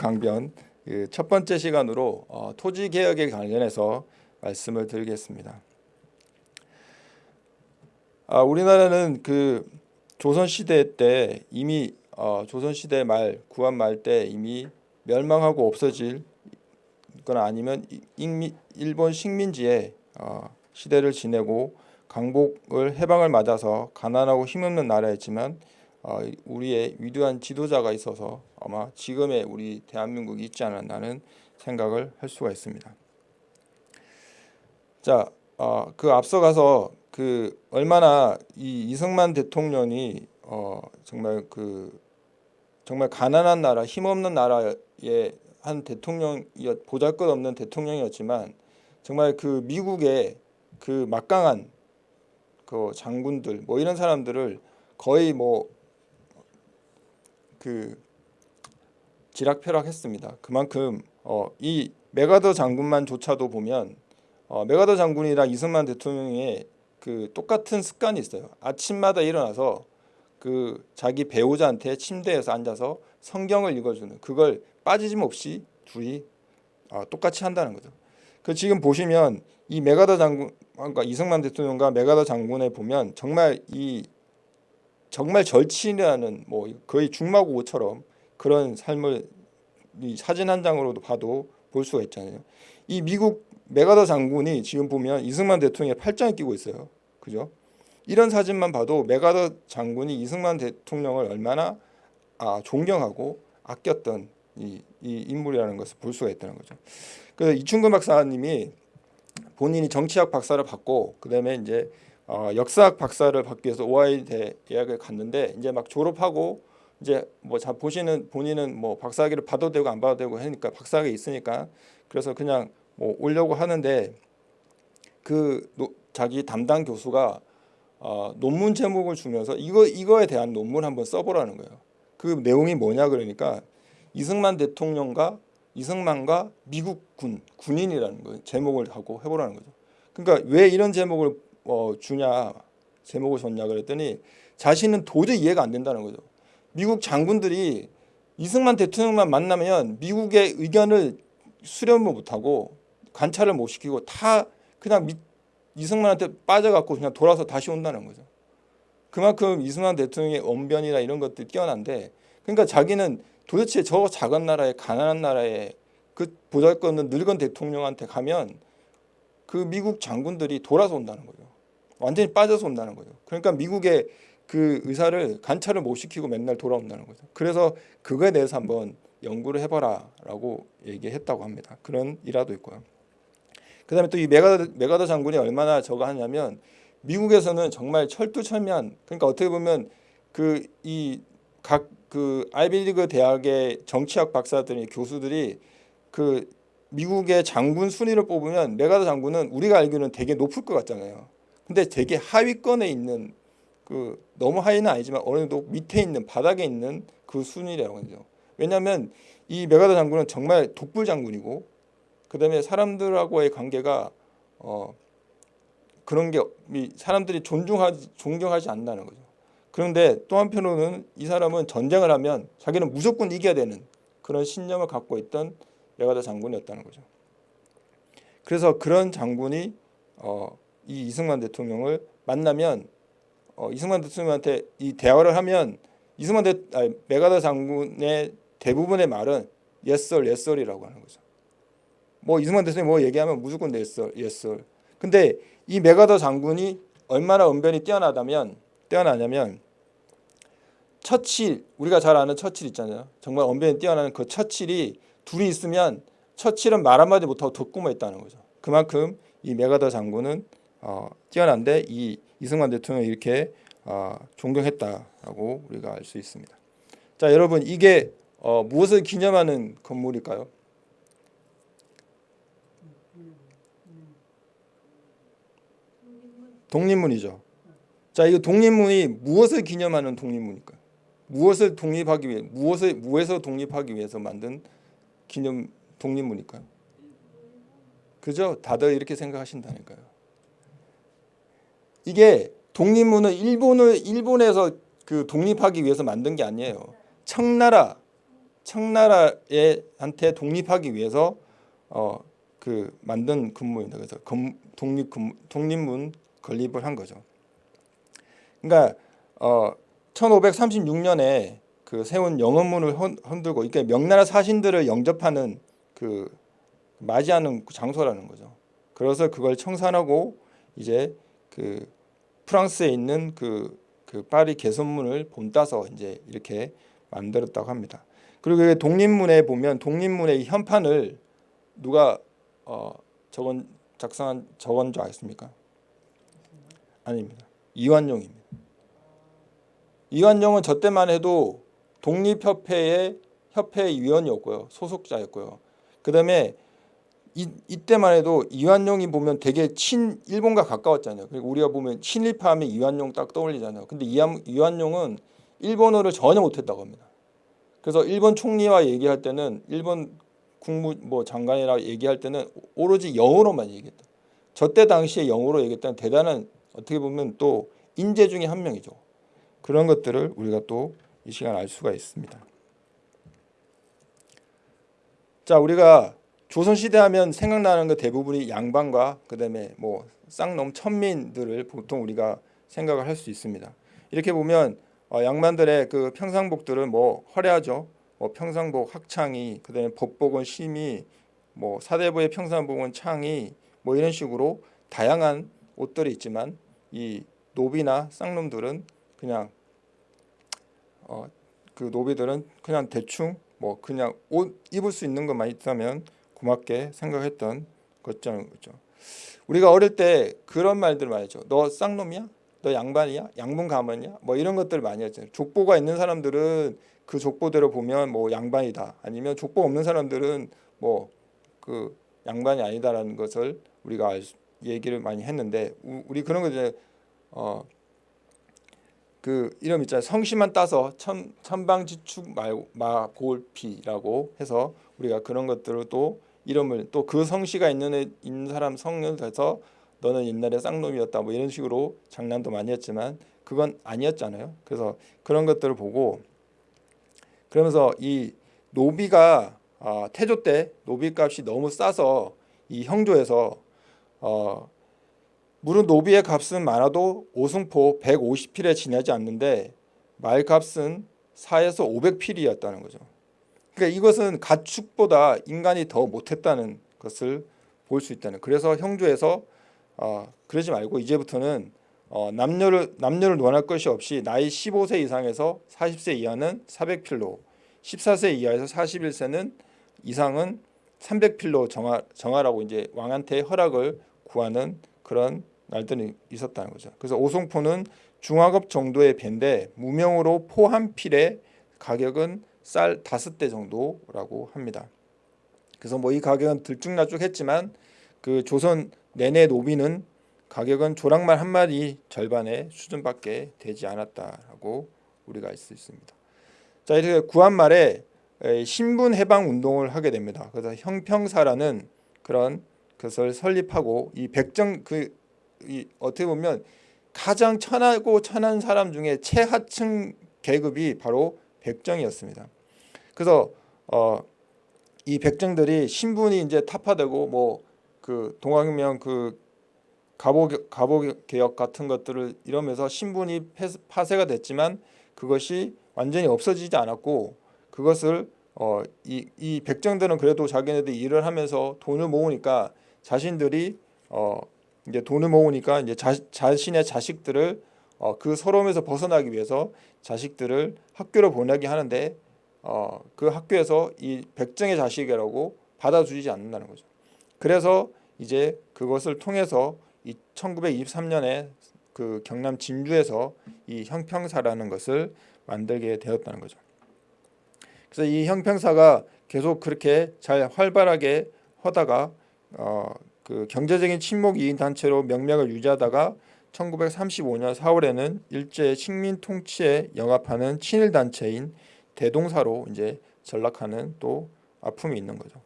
강변 그첫 번째 시간으로 어, 토지 개혁에 관련해서 말씀을 드리겠습니다. 아, 우리나라는 그 조선 시대 때 이미 어, 조선 시대 말 구한 말 때 이미 멸망하고 없어질 거나 아니면 일본 식민지의 어, 시대를 지내고 강복을 해방을 맞아서 가난하고 힘없는 나라였지만 어, 우리의 위대한 지도자가 있어서 아마 지금의 우리 대한민국이 있지 않았나는 생각을 할 수가 있습니다. 자, 어, 그 앞서가서 그 얼마나 이 이승만 대통령이 어, 정말 그 정말 가난한 나라, 힘없는 나라의 한 대통령이었 보잘것없는 대통령이었지만 정말 그 미국의 그 막강한 그 장군들 뭐 이런 사람들을 거의 뭐 그 지락펴락했습니다. 그만큼 어, 이 메가더 장군만조차도 보면 어, 메가더 장군이랑 이승만 대통령의 그 똑같은 습관이 있어요. 아침마다 일어나서 그 자기 배우자한테 침대에서 앉아서 성경을 읽어주는 그걸 빠지짐 없이 둘이 어, 똑같이 한다는 거죠. 그 지금 보시면 이 맥아더 장군 그러니까 이승만 대통령과 맥아더 장군에 보면 정말 이 정말 절친이라는 뭐 거의 죽마고우처럼 그런 삶을 이 사진 한 장으로도 봐도 볼 수가 있잖아요. 이 미국 맥아더 장군이 지금 보면 이승만 대통령의 팔짱을 끼고 있어요. 그죠? 이런 사진만 봐도 맥아더 장군이 이승만 대통령을 얼마나 아, 존경하고 아꼈던 이, 이 인물이라는 것을 볼 수가 있다는 거죠. 그 이충근 박사님이 본인이 정치학 박사를 받고 그 다음에 이제 어, 역사학 박사를 받기 위해서 오하이오 대학을 갔는데 이제 막 졸업하고 이제 뭐 자 보시는 본인은 뭐 박사학위를 받아도 되고 안 받아도 되고 하니까 박사학위 있으니까 그래서 그냥 뭐 오려고 하는데 그 노, 자기 담당 교수가 어, 논문 제목을 주면서 이거 이거에 대한 논문 한번 써보라는 거예요. 그 내용이 뭐냐 그러니까 이승만 대통령과 이승만과 미국 군 군인이라는 거 제목을 하고 해보라는 거죠. 그러니까 왜 이런 제목을 어, 주냐 제목을 줬냐 그랬더니 자신은 도저히 이해가 안 된다는 거죠. 미국 장군들이 이승만 대통령만 만나면 미국의 의견을 수렴을 못하고 관찰을 못 시키고 다 그냥 미, 이승만한테 빠져갖고 그냥 돌아서 다시 온다는 거죠. 그만큼 이승만 대통령의 언변이나 이런 것들이 뛰어난데 그러니까 자기는 도대체 저 작은 나라에 가난한 나라에 그 보잘것없는 늙은 대통령한테 가면 그 미국 장군들이 돌아서 온다는 거죠. 완전히 빠져서 온다는 거죠. 그러니까 미국의 그 의사를 관찰을 못 시키고 맨날 돌아온다는 거죠. 그래서 그거에 대해서 한번 연구를 해봐라라고 얘기했다고 합니다. 그런 일화도 있고요. 그다음에 또 이 메가더, 메가더 장군이 얼마나 저거 하냐면 미국에서는 정말 철두철미한 그러니까 어떻게 보면 그 이 각그 아이비리그 대학의 정치학 박사들이 교수들이 그 미국의 장군 순위를 뽑으면 메가더 장군은 우리가 알기로는 되게 높을 것 같잖아요. 근데 되게 하위권에 있는 그 너무 하위는 아니지만 어느 정도 밑에 있는 바닥에 있는 그 순위라고 하죠. 왜냐하면 이 메가더 장군은 정말 독불 장군이고 그 다음에 사람들하고의 관계가 어 그런 게 사람들이 존중하지 존경하지 않는다는 거죠. 그런데 또 한편으로는 이 사람은 전쟁을 하면 자기는 무조건 이겨야 되는 그런 신념을 갖고 있던 메가더 장군이었다는 거죠. 그래서 그런 장군이 어, 이 이승만 대통령을 만나면 어, 이승만 대통령한테 이 대화를 하면 이승만 대 아니, 메가더 장군의 대부분의 말은 예썰 예썰이라고 하는 거죠. 뭐 이승만 대통령이 뭐 얘기하면 무조건 예썰 예썰. 근데 이 메가더 장군이 얼마나 언변이 뛰어나다면 뛰어나냐면 처칠 우리가 잘 아는 처칠 있잖아요. 정말 언변이 뛰어나는 그 처칠이 둘이 있으면 처칠은 말 한마디 못하고 덕구만 있다는 거죠. 그만큼 이 메가더 장군은 어, 뛰어난데 이 이승만 대통령이 이렇게 어, 존경했다라고 우리가 알 수 있습니다. 자 여러분 이게 어, 무엇을 기념하는 건물일까요? 독립문이죠. 자, 이거 독립문이 무엇을 기념하는 독립문일까요? 무엇을 독립하기 위해 무엇을 무에서 독립하기 위해서 만든 기념 독립문일까요? 그죠? 다들 이렇게 생각하신다니까요. 이게 독립문은 일본을 일본에서 그 독립하기 위해서 만든 게 아니에요. 청나라 청나라에 한테 독립하기 위해서 어 그 만든 근무입니다. 그래서 금, 독립 근무, 독립문 건립을 한 거죠. 그러니까 어 1536년에 그 세운 영원문을 흔- 흔들고 이게 명나라 사신들을 영접하는 그 맞이하는 장소라는 거죠. 그래서 그걸 청산하고 이제 그 프랑스에 있는 그, 그 파리 개선문을 본따서 이제 이렇게 만들었다고 합니다. 그리고 그 독립문에 보면 독립문의 이 현판을 누가 어 적은 작성한 적은 줄 아십니까? 아닙니다. 이완용입니다. 이완용은 저 때만 해도 독립협회의 협회 위원이었고요. 소속자였고요. 그 다음에 이, 이때만 해도 이완용이 보면 되게 친 일본과 가까웠잖아요. 그리고 우리가 보면 친일파 하면 이완용 딱 떠올리잖아요. 근데 이완, 이완용은 일본어를 전혀 못했다고 합니다. 그래서 일본 총리와 얘기할 때는 일본 국무 뭐 장관이라 얘기할 때는 오로지 영어로만 얘기했다. 저 때 당시에 영어로 얘기했다는 대단한 어떻게 보면 또 인재 중에 한 명이죠. 그런 것들을 우리가 또 이 시간 알 수가 있습니다. 자, 우리가 조선 시대 하면 생각나는 거 대부분이 양반과 그 다음에 뭐 쌍놈 천민들을 보통 우리가 생각을 할 수 있습니다. 이렇게 보면 어, 양반들의 그 평상복들은 뭐 화려하죠. 뭐 평상복 학창이 그다음에 법복은 심이 뭐 사대부의 평상복은 창이 뭐 이런 식으로 다양한 옷들이 있지만 이 노비나 쌍놈들은 그냥 어, 그 노비들은 그냥 대충 뭐 그냥 옷 입을 수 있는 것만 있다면 고맙게 생각했던 것처럼 거죠. 우리가 어릴 때 그런 말들 많이 했죠. 너 쌍놈이야? 너 양반이야? 양분 가문이야? 뭐 이런 것들 많이 했잖아요. 족보가 있는 사람들은 그 족보대로 보면 뭐 양반이다. 아니면 족보 없는 사람들은 뭐 그 양반이 아니다라는 것을 우리가 얘기를 많이 했는데 우- 우리 그런 거 이제 어 그 이름 있잖아요. 성씨만 따서 천 천방지축 말 마골피라고 해서 우리가 그런 것들을 또 이름을 또 그 성씨가 있는 사람 성을 대서 너는 옛날에 쌍놈이었다 뭐 이런 식으로 장난도 많이 했지만 그건 아니었잖아요. 그래서 그런 것들을 보고 그러면서 이 노비가 아, 태조 때 노비값이 너무 싸서 이 형조에서 어, 물은 노비의 값은 많아도 오승포 150필에 지나지 않는데 말값은 4에서 500필이었다는 거죠. 그러니까 이것은 가축보다 인간이 더 못했다는 것을 볼 수 있다는. 그래서 형조에서 어, 그러지 말고 이제부터는 어, 남녀를 남녀를 논할 것이 없이 나이 15세 이상에서 40세 이하는 400필로, 14세 이하에서 41세는 이상은 300필로 정하, 정하라고 이제 왕한테 허락을 구하는 그런 날들이 있었다는 거죠. 그래서 오송포는 중화급 정도의 배인데 무명으로 포 한 필의 가격은 쌀 다섯 대 정도라고 합니다. 그래서 뭐 이 가격은 들쭉날쭉 했지만 그 조선 내내 노비는 가격은 조랑말 한 마리 절반의 수준밖에 되지 않았다라고 우리가 알 수 있습니다. 자 이렇게 구한 말에 에, 신분 해방 운동을 하게 됩니다. 그래서 형평사라는 그런 것을 설립하고 이 백정 그 이 어떻게 보면 가장 천하고 천한 사람 중에 최하층 계급이 바로 백정이었습니다. 그래서 어, 이 백정들이 신분이 이제 타파되고 뭐 그 동학혁명 그 가보 가보 개혁 같은 것들을 이러면서 신분이 폐- 파쇄가 됐지만 그것이 완전히 없어지지 않았고 그것을 어, 이, 이 백정들은 그래도 자기네들이 일을 하면서 돈을 모으니까 자신들이 어, 이제 돈을 모으니까 이제 자, 자신의 자식들을 어, 그 서러움에서 벗어나기 위해서 자식들을 학교를 보내게 하는데 어, 그 학교에서 이 백정의 자식이라고 받아주지 않는다는 거죠. 그래서 이제 그것을 통해서 이 1923년에 그 경남 진주에서 이 형평사라는 것을 만들게 되었다는 거죠. 그래서 이 형평사가 계속 그렇게 잘 활발하게 하다가 어, 그 경제적인 친목 이인 단체로 명맥을 유지하다가 1935년 4월에는 일제 식민 통치에 영합하는 친일 단체인 대동사로 이제 전락하는 또 아픔이 있는 거죠.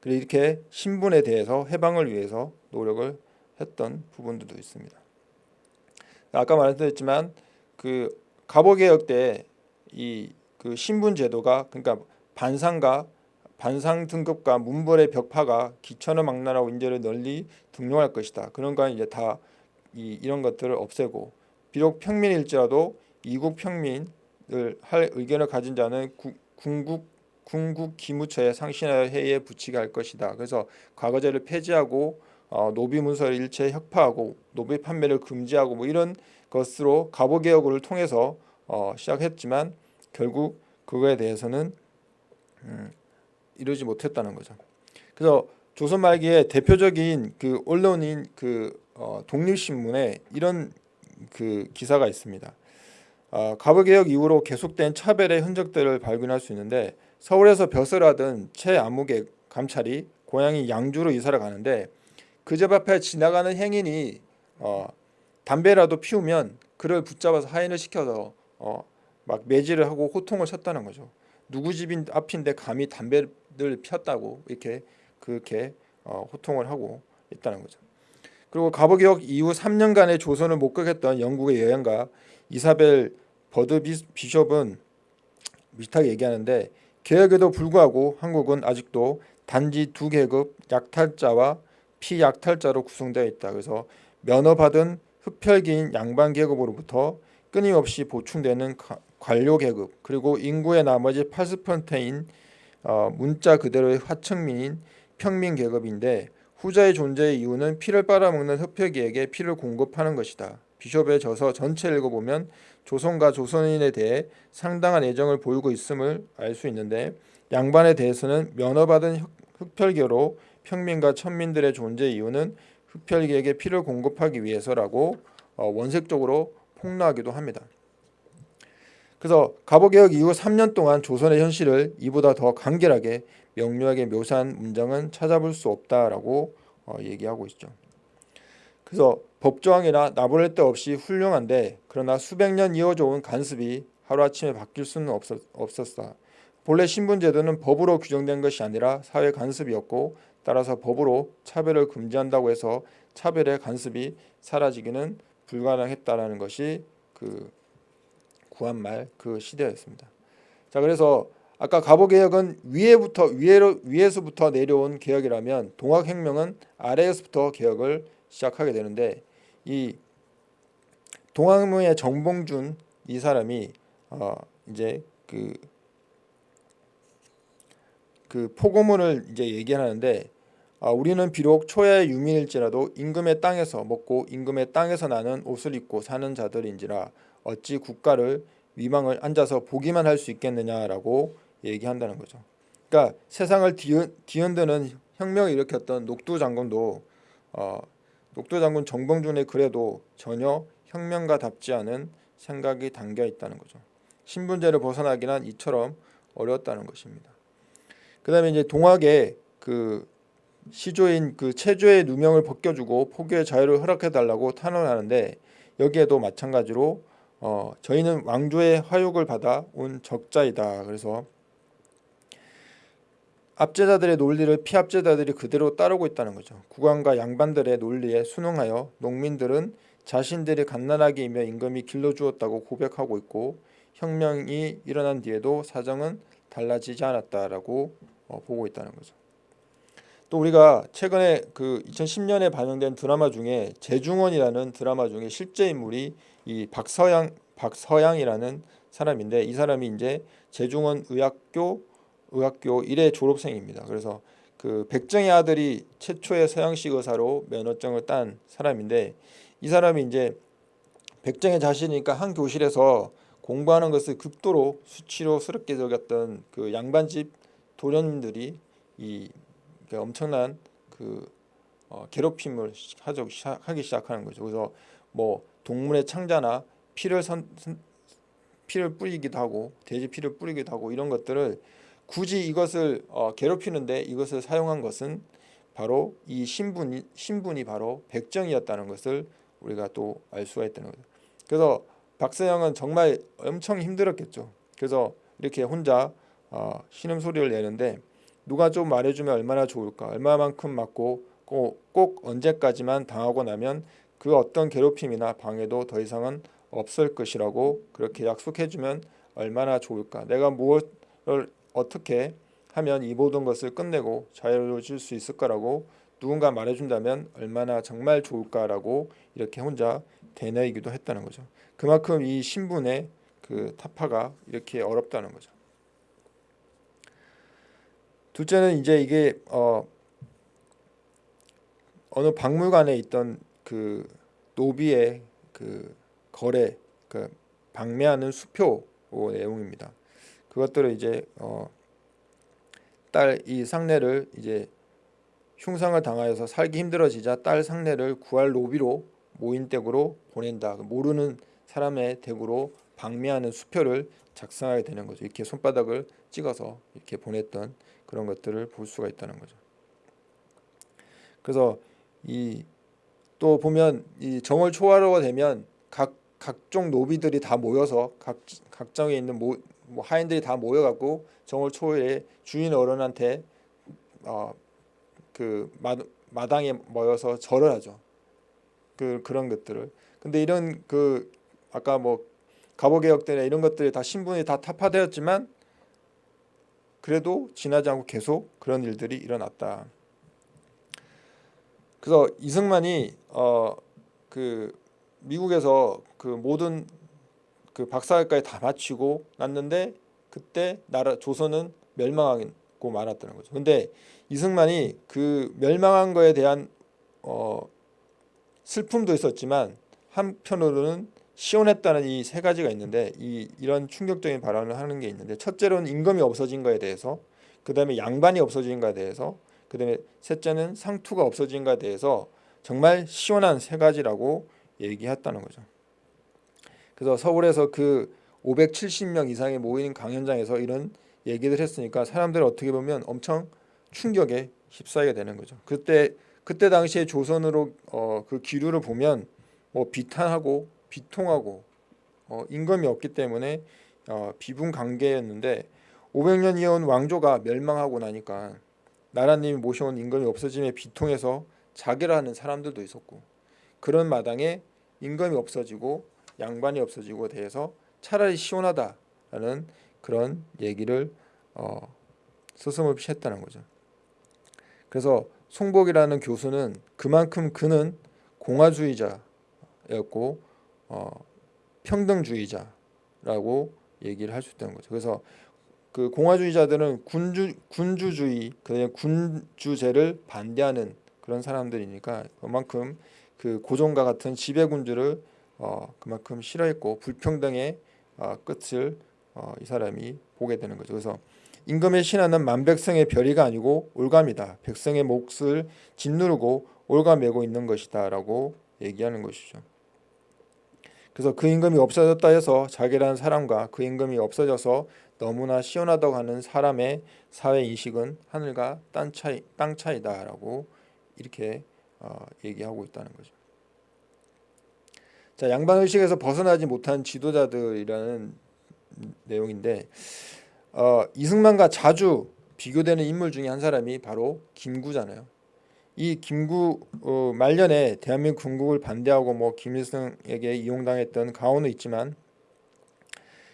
그리고 이렇게 신분에 대해서 해방을 위해서 노력을 했던 부분들도 있습니다. 아까 말씀드렸지만 그 갑오개혁 때 이 그 신분 제도가 그러니까 반상과 반상 등급과 문벌의 벽파가 기천을 망라라고 인재를 널리 등용할 것이다. 그런 거 이제 다 이, 이런 것들을 없애고 비록 평민일지라도 이국 평민을 할 의견을 가진 자는 구, 군국 군국 기무처에 상신하여 회의에 붙이게 할 것이다. 그래서 과거제를 폐지하고 어, 노비 문서를 일체 혁파하고 노비 판매를 금지하고 뭐 이런 것으로 가보 개혁을 통해서 어, 시작했지만 결국 그거에 대해서는 음, 이루지 못했다는 거죠. 그래서 조선 말기에 대표적인 그 언론인 그 어, 독립신문에 이런 그 기사가 있습니다. 어, 가부개혁 이후로 계속된 차별의 흔적들을 발견할 수 있는데 서울에서 벼슬 하던 최아무개 감찰이 고향이 양주로 이사를 가는데 그 집 앞에 지나가는 행인이 어, 담배라도 피우면 그를 붙잡아서 하인을 시켜서 어, 막 매질을 하고 호통을 쳤다는 거죠. 누구 집인 앞인데 감히 담배를 피웠다고 이렇게 그렇게 어, 호통을 하고 있다는 거죠. 그리고 가부개혁 이후 3년간의 조선을 목격했던 영국의 여행가 이사벨 버드 비숍은 비슷하게 얘기하는데 개혁에도 불구하고 한국은 아직도 단지 두 계급 약탈자와 피약탈자로 구성되어 있다. 그래서 면허 받은 흡혈기인 양반 계급으로부터 끊임없이 보충되는 관료 계급 그리고 인구의 나머지 80%인 어, 문자 그대로의 화층민인 평민 계급인데 후자의 존재의 이유는 피를 빨아먹는 흡혈귀에게 피를 공급하는 것이다. 비숍의 저서 전체를 읽어보면 조선과 조선인에 대해 상당한 애정을 보이고 있음을 알 수 있는데 양반에 대해서는 면허받은 흡혈귀로 평민과 천민들의 존재 이유는 흡혈귀에게 피를 공급하기 위해서라고 어, 원색적으로 폭로하기도 합니다. 그래서 가보개혁 이후 3년 동안 조선의 현실을 이보다 더 간결하게 명료하게 묘사한 문장은 찾아볼 수 없다라고 어, 얘기하고 있죠. 그래서 법조항이나 나부를 데 없이 훌륭한데 그러나 수백 년 이어져 온 간습이 하루아침에 바뀔 수는 없었, 없었다. 본래 신분제도는 법으로 규정된 것이 아니라 사회 간습이었고 따라서 법으로 차별을 금지한다고 해서 차별의 간습이 사라지기는 불가능했다라는 것이 그 구한말 그 시대였습니다. 자 그래서 아까 가보개혁은 위에부터 위에로 위에서부터 내려온 개혁이라면 동학혁명은 아래에서부터 개혁을 시작하게 되는데 이 동학문의 정봉준 이 사람이 어 이제 그, 그 포고문을 이제 얘기하는데 아, 우리는 비록 초야의 유민일지라도 임금의 땅에서 먹고 임금의 땅에서 나는 옷을 입고 사는 자들인지라 어찌 국가를 위망을 앉아서 보기만 할 수 있겠느냐라고 얘기한다는 거죠. 그러니까 세상을 뒤흔드는 혁명을 일으켰던 녹두 장군도 어, 녹두 장군 정봉준의 글에도 전혀 혁명가답지 않은 생각이 담겨 있다는 거죠. 신분제를 벗어나기는 이처럼 어려웠다는 것입니다. 그 다음에 이제 동학의 그 시조인 그 체조의 누명을 벗겨주고 포교의 자유를 허락해 달라고 탄원하는데 여기에도 마찬가지로 어, 저희는 왕조의 화욕을 받아 온 적자이다. 그래서 압제자들의 논리를 피압제자들이 그대로 따르고 있다는 거죠. 국왕과 양반들의 논리에 순응하여 농민들은 자신들이 갓난아기 이며 임금이 길러주었다고 고백하고 있고 혁명이 일어난 뒤에도 사정은 달라지지 않았다라고 어, 보고 있다는 거죠. 또 우리가 최근에 그 2010년에 반영된 드라마 중에 재중원이라는 드라마 중에 실제 인물이 이 박서양 박서양이라는 사람인데 이 사람이 이제 재중원 의학교 의학교 1회 졸업생입니다. 그래서 그 백정의 아들이 최초의 서양식 의사로 면허증을 딴 사람인데 이 사람이 이제 백정의 자신이니까 한 교실에서 공부하는 것을 극도로 수치로스럽게 여겼던 그 양반집 도련님들이 이 엄청난 그 어, 괴롭힘을 하기 시작하는 거죠. 그래서 뭐 동물의 창자나 피를 선, 선, 피를 뿌리기도 하고 돼지 피를 뿌리기도 하고 이런 것들을 굳이 이것을 어, 괴롭히는데 이것을 사용한 것은 바로 이 신분이 신분이 바로 백정이었다는 것을 우리가 또 알 수가 있다는 거죠. 그래서 박서영은 정말 엄청 힘들었겠죠. 그래서 이렇게 혼자 어, 신음소리를 내는데 누가 좀 말해주면 얼마나 좋을까 얼마만큼 맞고 꼭, 꼭 언제까지만 당하고 나면 그 어떤 괴롭힘이나 방해도 더 이상은 없을 것이라고 그렇게 약속해주면 얼마나 좋을까? 내가 무엇을 어떻게 하면 이 모든 것을 끝내고 자유로워질 수 있을 까라고 누군가 말해준다면 얼마나 정말 좋을까라고 이렇게 혼자 되뇌이기도 했다는 거죠. 그만큼 이 신분의 그 타파가 이렇게 어렵다는 거죠. 둘째는 이제 이게 어 어느 박물관에 있던 그 노비의 그 거래 그 방매하는 수표 내용입니다. 그것들을 이제 어 딸 이 상례를 이제 흉상을 당하여서 살기 힘들어지자 딸 상례를 구할 노비로 모인 댁으로 보낸다. 모르는 사람의 댁으로 방매하는 수표를 작성하게 되는 거죠. 이렇게 손바닥을 찍어서 이렇게 보냈던 그런 것들을 볼 수가 있다는 거죠. 그래서 이 또 보면 이 정월 초하루가 되면 각 각종 노비들이 다 모여서 각 각정에 있는 모, 뭐 하인들이 다 모여갖고 정월 초에 주인 어른한테 어, 그 마, 마당에 모여서 절을 하죠. 그 그런 것들을. 근데 이런 그 아까 뭐 갑오개혁 때나 이런 것들이 다 신분이 다 타파되었지만 그래도 지나지 않고 계속 그런 일들이 일어났다. 그래서 이승만이 어 그 미국에서 그 모든 그 박사학까지 다 마치고 났는데 그때 나라 조선은 멸망하고 말았다는 거죠. 근데 이승만이 그 멸망한 거에 대한 어 슬픔도 있었지만 한편으로는 시원했다는 이 세 가지가 있는데 이 이런 충격적인 발언을 하는 게 있는데 첫째로는 임금이 없어진 거에 대해서 그다음에 양반이 없어진 거에 대해서 그다음에 셋째는 상투가 없어진 거에 대해서 정말 시원한 세 가지라고 얘기했다는 거죠. 그래서 서울에서 그 570명 이상이 모인 강연장에서 이런 얘기를 했으니까 사람들 어떻게 보면 엄청 충격에 휩싸이게 되는 거죠. 그때 그때 당시에 조선으로 어, 그 기류를 보면 뭐 비탄하고 비통하고 어, 임금이 없기 때문에 어, 비분 관계였는데 500년 이어온 왕조가 멸망하고 나니까 나라님이 모셔온 임금이 없어짐에 비통해서 자결 하는 사람들도 있었고 그런 마당에 임금이 없어지고 양반이 없어지고 대해서 차라리 시원하다라는 그런 얘기를 어, 스스럼없이 했다는 거죠. 그래서 송복이라는 교수는 그만큼 그는 공화주의자였고 어, 평등주의자라고 얘기를 할 수 있다는 거죠. 그래서 그 공화주의자들은 군주 군주주의 그 군주제를 반대하는 그런 사람들이니까 그만큼 그 고종과 같은 지배군주를 어, 그만큼 싫어했고 불평등의 어, 끝을 어, 이 사람이 보게 되는 거죠. 그래서 임금의 신하는 만백성의 별이가 아니고 올감이다. 백성의 몫을 짓누르고 올가매고 있는 것이다 라고 얘기하는 것이죠. 그래서 그 임금이 없어졌다 해서 자기라는 사람과 그 임금이 없어져서 너무나 시원하다고 하는 사람의 사회 인식은 하늘과 땅 차이 땅 차이다 라고 이렇게 어, 얘기하고 있다는 거죠. 자 양반 의식에서 벗어나지 못한 지도자들이라는 내용인데 어, 이승만과 자주 비교되는 인물 중에 한 사람이 바로 김구잖아요. 이 김구 어, 말년에 대한민국 군국을 반대하고 뭐 김일성에게 이용당했던 가오는 있지만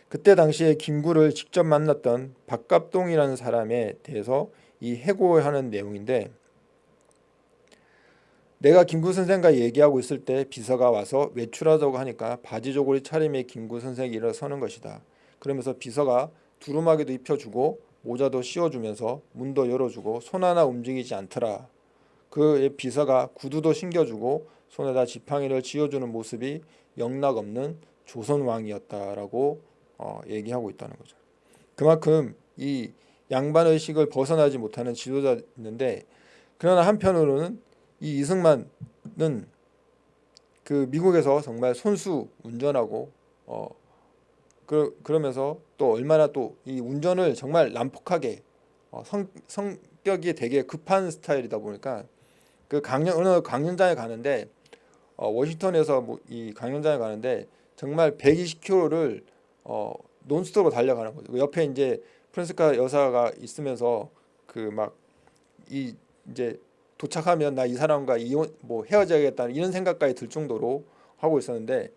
그때 당시에 김구를 직접 만났던 박갑동이라는 사람에 대해서 이 해고하는 내용인데 내가 김구 선생과 얘기하고 있을 때 비서가 와서 외출하자고 하니까 바지 조골이 차림에 김구 선생이 일어서는 것이다. 그러면서 비서가 두루마기도 입혀주고 모자도 씌워주면서 문도 열어주고 손 하나 움직이지 않더라. 그 비서가 구두도 신겨주고 손에다 지팡이를 쥐어주는 모습이 영락 없는 조선 왕이었다라고 어, 얘기하고 있다는 거죠. 그만큼 이 양반 의식을 벗어나지 못하는 지도자였는데 그러나 한편으로는 이 이승만은 그 미국에서 정말 손수 운전하고 어, 그, 그러면서 또 얼마나 또 이 운전을 정말 난폭하게 어, 성, 성격이 되게 급한 스타일이다 보니까 그 강연 어느 강연장에 가는데 어, 워싱턴에서 뭐 이 강연장에 가는데 정말 120km를 어, 논스톱으로 달려가는 거죠. 그 옆에 이제 프란스카 여사가 있으면서 그 막 이 이제 도착하면 나 이 사람과 이혼 뭐 헤어져야겠다 이런 생각까지 들 정도로 하고 있었는데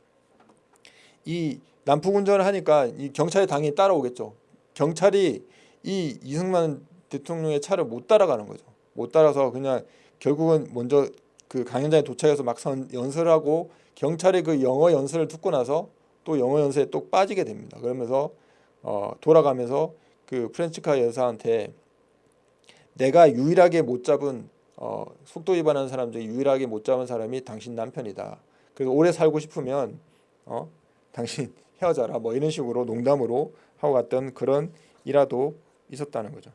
이 난폭 운전을 하니까 이 경찰이 당연히 따라오겠죠. 경찰이 이 이승만 대통령의 차를 못 따라가는 거죠. 못 따라서 그냥 결국은 먼저 그 강연장에 도착해서 막상 연설을 하고 경찰이 그 영어 연설을 듣고 나서 또 영어 연설에 또 빠지게 됩니다. 그러면서 어, 돌아가면서 그 프렌치카 여사한테 내가 유일하게 못 잡은 어, 속도 위반하는 사람 중에 유일하게 못 잡은 사람이 당신 남편이다. 그래서 오래 살고 싶으면 어, 당신 헤어져라. 뭐 이런 식으로 농담으로 하고 갔던 그런 일화도 있었다는 거죠.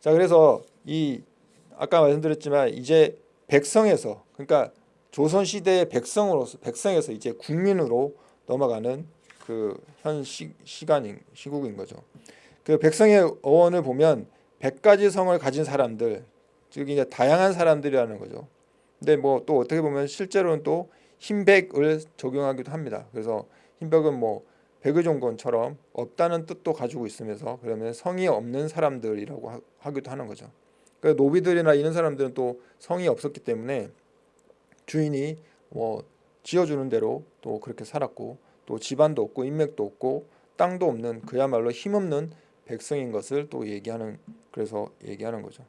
자, 그래서 이 아까 말씀드렸지만 이제 백성에서 그러니까 조선 시대의 백성으로서 백성에서 이제 국민으로 넘어가는 그 현 시간인 시국인 거죠. 그 백성의 어원을 보면 백 가지 성을 가진 사람들, 즉 이제 다양한 사람들이라는 거죠. 근데 뭐 또 어떻게 보면 실제로는 또 흰백을 적용하기도 합니다. 그래서 흰백은 뭐 백의종군처럼 없다는 뜻도 가지고 있으면서 그러면 성이 없는 사람들이라고 하, 기도 하는 거죠. 그 노비들이나 이런 사람들은 또 성이 없었기 때문에 주인이 뭐 지어주는 대로 또 그렇게 살았고 또 집안도 없고 인맥도 없고 땅도 없는 그야말로 힘없는 백성인 것을 또 얘기하는 그래서 얘기하는 거죠.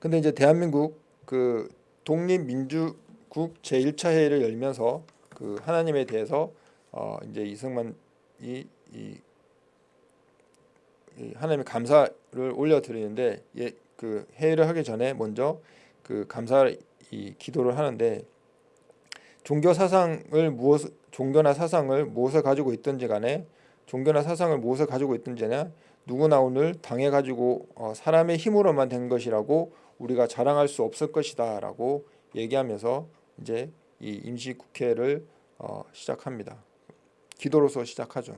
근데 이제 대한민국 그 독립민주국 제1차 회의를 열면서 그 하나님에 대해서 어 이제 이승만이 이, 이 하나님의 감사를 올려 드리는데 예, 그 회의를 하기 전에 먼저 그 감사 이 기도를 하는데 종교 사상을 무엇 종교나 사상을 무엇을 가지고 있든지 간에 종교나 사상을 무엇을 가지고 있든지나 누구나 오늘 당해 가지고 어, 사람의 힘으로만 된 것이라고 우리가 자랑할 수 없을 것이다 라고 얘기하면서 이제 이 임시 국회를 어, 시작합니다. 기도로서 시작하죠.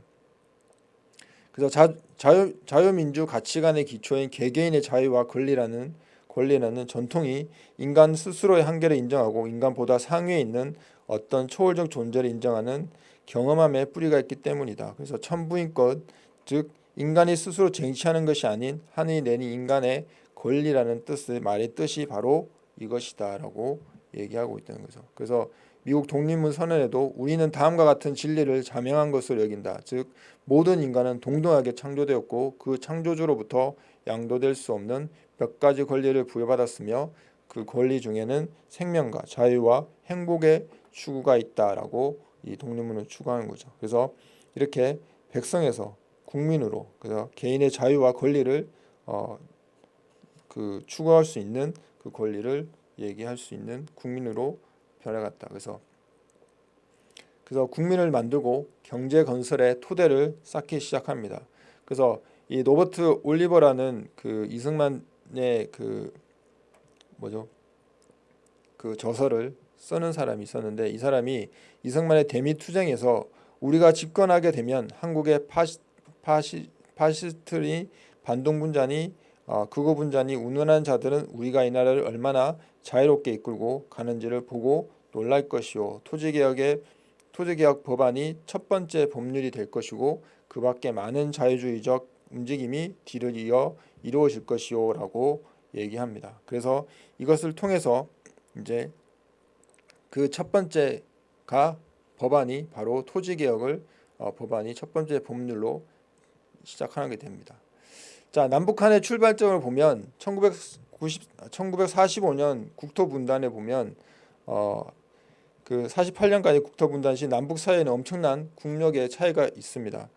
그래서 자, 자유, 자유민주 가치관의 기초인 개개인의 자유와 권리라는 권리라는 전통이 인간 스스로의 한계를 인정하고 인간보다 상위에 있는 어떤 초월적 존재를 인정하는 경험함에 뿌리가 있기 때문이다. 그래서 천부인것 즉 인간이 스스로 쟁취하는 것이 아닌 하늘이 내린 인간의 권리라는 뜻의 말의 뜻이 바로 이것이다 라고 얘기하고 있다는 거죠. 그래서 미국 독립문 선언에도 우리는 다음과 같은 진리를 자명한 것으로 여긴다. 즉 모든 인간은 동등하게 창조되었고 그 창조주로부터 양도될 수 없는 몇 가지 권리를 부여받았으며 그 권리 중에는 생명과 자유와 행복의 추구가 있다라고 이 독립문을 추구하는 거죠. 그래서 이렇게 백성에서 국민으로 그래서 개인의 자유와 권리를 어, 그 추구할 수 있는 그 권리를 얘기할 수 있는 국민으로 변해갔다. 그래서 그래서 국민을 만들고 경제 건설의 토대를 쌓기 시작합니다. 그래서 이 로버트 올리버라는 그 이승만의 그 뭐죠? 그 저서를 쓰는 사람이 있었는데 이 사람이 이승만의 대미 투쟁에서 우리가 집권하게 되면 한국의 파시, 파시, 파시스트니 반동분자니 어, 극우분자니 운운한 자들은 우리가 이 나라를 얼마나 자유롭게 이끌고 가는지를 보고 놀랄 것이요 토지개혁의 토지개혁 법안이 첫 번째 법률이 될 것이고 그 밖에 많은 자유주의적 움직임이 뒤를 이어 이루어질 것이요 라고 얘기합니다. 그래서 이것을 통해서 이제 그 첫 번째 가 법안이 바로 토지개혁을 어, 법안이 첫 번째 법률로 시작하게 됩니다. 자 남북한의 출발점을 보면 1990, 1945년 국토 분단에 보면 어, 그 48년까지 국토 분단 시 남북 사이에는 엄청난 국력의 차이가 있습니다.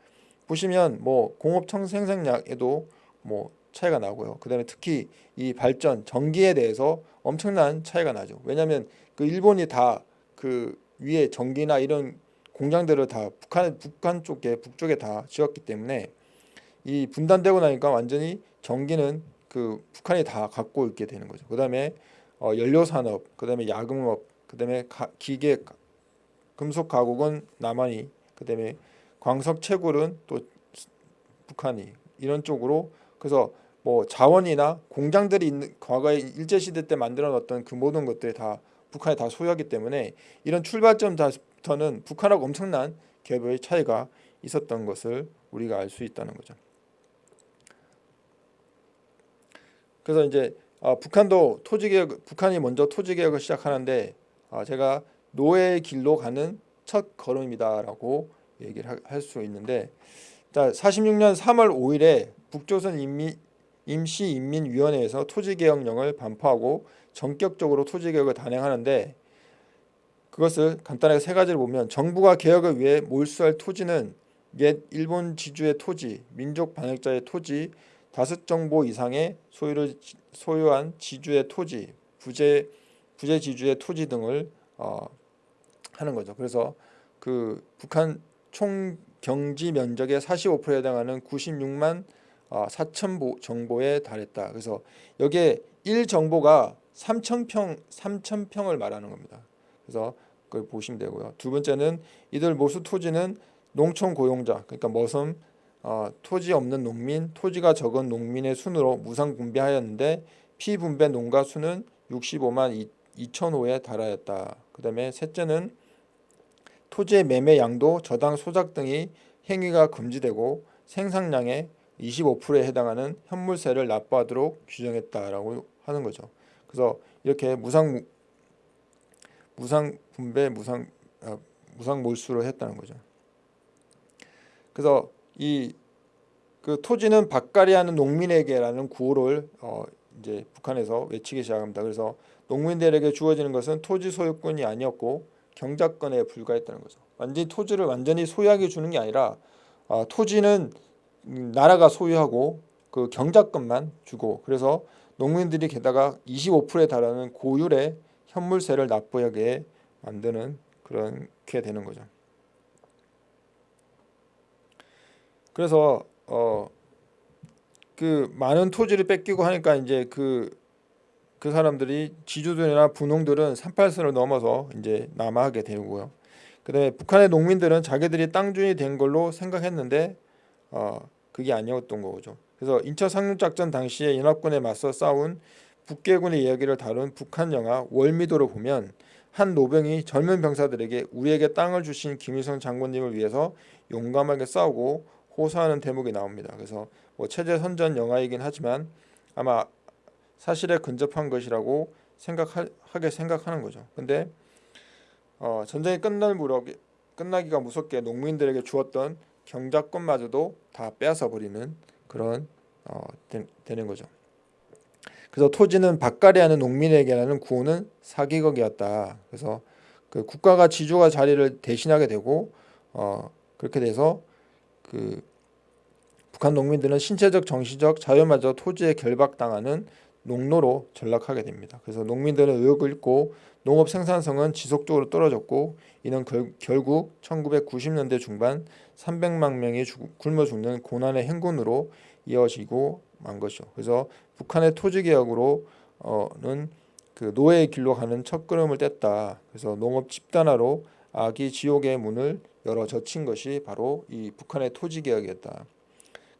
보시면 뭐 공업 청 생산량에도 뭐 차이가 나고요. 그 다음에 특히 이 발전 전기에 대해서 엄청난 차이가 나죠. 왜냐하면 그 일본이 다그 위에 전기나 이런 공장들을 다 북한 북한 쪽에 북쪽에 다 지었기 때문에 이 분단되고 나니까 완전히 전기는 그 북한이 다 갖고 있게 되는 거죠. 그다음에 어, 연료 산업, 그다음에 야금업, 그다음에 가, 기계 금속 가공은 남한이, 그다음에 광석 채굴은 또 북한이 이런 쪽으로 그래서 뭐 자원이나 공장들이 있는 과거에 일제 시대 때 만들어 놨던 그 모든 것들이 다 북한이 다 소유하기 때문에 이런 출발점부터는 북한하고 엄청난 갭의 차이가 있었던 것을 우리가 알 수 있다는 거죠. 그래서 이제 어, 북한도 토지개혁 북한이 먼저 토지개혁을 시작하는데 어, 제가 노예의 길로 가는 첫 걸음이다라고 얘기를 할 수 있는데 자, 46년 3월 5일에 북조선 인민 임시인민위원회에서 토지개혁령을 반포하고 전격적으로 토지 개혁을 단행하는데 그것을 간단하게 세 가지를 보면 정부가 개혁을 위해 몰수할 토지는 옛 일본 지주의 토지, 민족 반역자의 토지, 다섯 정보 이상의 소유를 소유한 지주의 토지, 부재 부재 지주의 토지 등을 어, 하는 거죠. 그래서 그 북한 총 경지 면적의 45%에 해당하는 96만 어, 4천 정보에 달했다. 그래서 여기에 1 정보가 3천평 3천평을 말하는 겁니다. 그래서 그걸 보시면 되고요. 두 번째는 이들 모수 토지는 농촌 고용자 그러니까 머슴 어, 토지 없는 농민 토지가 적은 농민의 순으로 무상 분배하였는데 피분배 농가 수는 65만 2천호에 달하였다. 그 다음에 셋째는 토지의 매매 양도 저당 소작 등이 행위가 금지되고 생산량의 25%에 해당하는 현물세를 납부하도록 규정했다라고 하는 거죠. 그래서 이렇게 무상 무상 분배 무상 아, 무상 몰수로 했다는 거죠. 그래서 이 그 토지는 밭갈이하는 농민에게라는 구호를 어 이제 북한에서 외치기 시작합니다. 그래서 농민들에게 주어지는 것은 토지 소유권이 아니었고 경작권에 불과했다는 거죠. 완전히 토지를 완전히 소유하게 주는 게 아니라 어, 토지는 나라가 소유하고 그 경작권만 주고 그래서 농민들이 게다가 25%에 달하는 고율의 현물세를 납부하게 만드는 그렇게 되는 거죠. 그래서 어 그 많은 토지를 뺏기고 하니까 이제 그그 그 사람들이 지주들이나 분홍들은 38선을 넘어서 이제 남하하게 되고요. 그다음에 북한의 농민들은 자기들이 땅주인이 된 걸로 생각했는데 어 그게 아니었던 거죠. 그래서 인천 상륙작전 당시에 연합군에 맞서 싸운 북계군의 이야기를 다룬 북한 영화 월미도를 보면 한 노병이 젊은 병사들에게 우리에게 땅을 주신 김일성 장군님을 위해서 용감하게 싸우고 호소하는 대목이 나옵니다. 그래서 뭐 체제 선전 영화이긴 하지만 아마 사실에 근접한 것이라고 생각하게 생각하는 거죠. 근데 어, 전쟁이 끝날 무렵 끝나기가 무섭게 농민들에게 주었던 경작권마저도 다 빼앗아 버리는 그런 어, 되, 되는 거죠. 그래서 토지는 밭갈이하는 농민에게라는 구호는 사기극이었다. 그래서 그 국가가 지주가 자리를 대신하게 되고 어, 그렇게 돼서 그 북한 농민들은 신체적 정신적 자유마저 토지에 결박당하는 농노로 전락하게 됩니다. 그래서 농민들은 의욕을 잃고 농업 생산성은 지속적으로 떨어졌고 이는 결, 결국 1990년대 중반 300만 명이 죽, 굶어 죽는 고난의 행군으로 이어지고 만 것이죠. 그래서 북한의 토지 개혁으로는 그 노예의 길로 가는 첫걸음을 뗐다. 그래서 농업 집단화로 아기 지옥의 문을 열어 젖힌 것이 바로 이 북한의 토지 개혁이었다.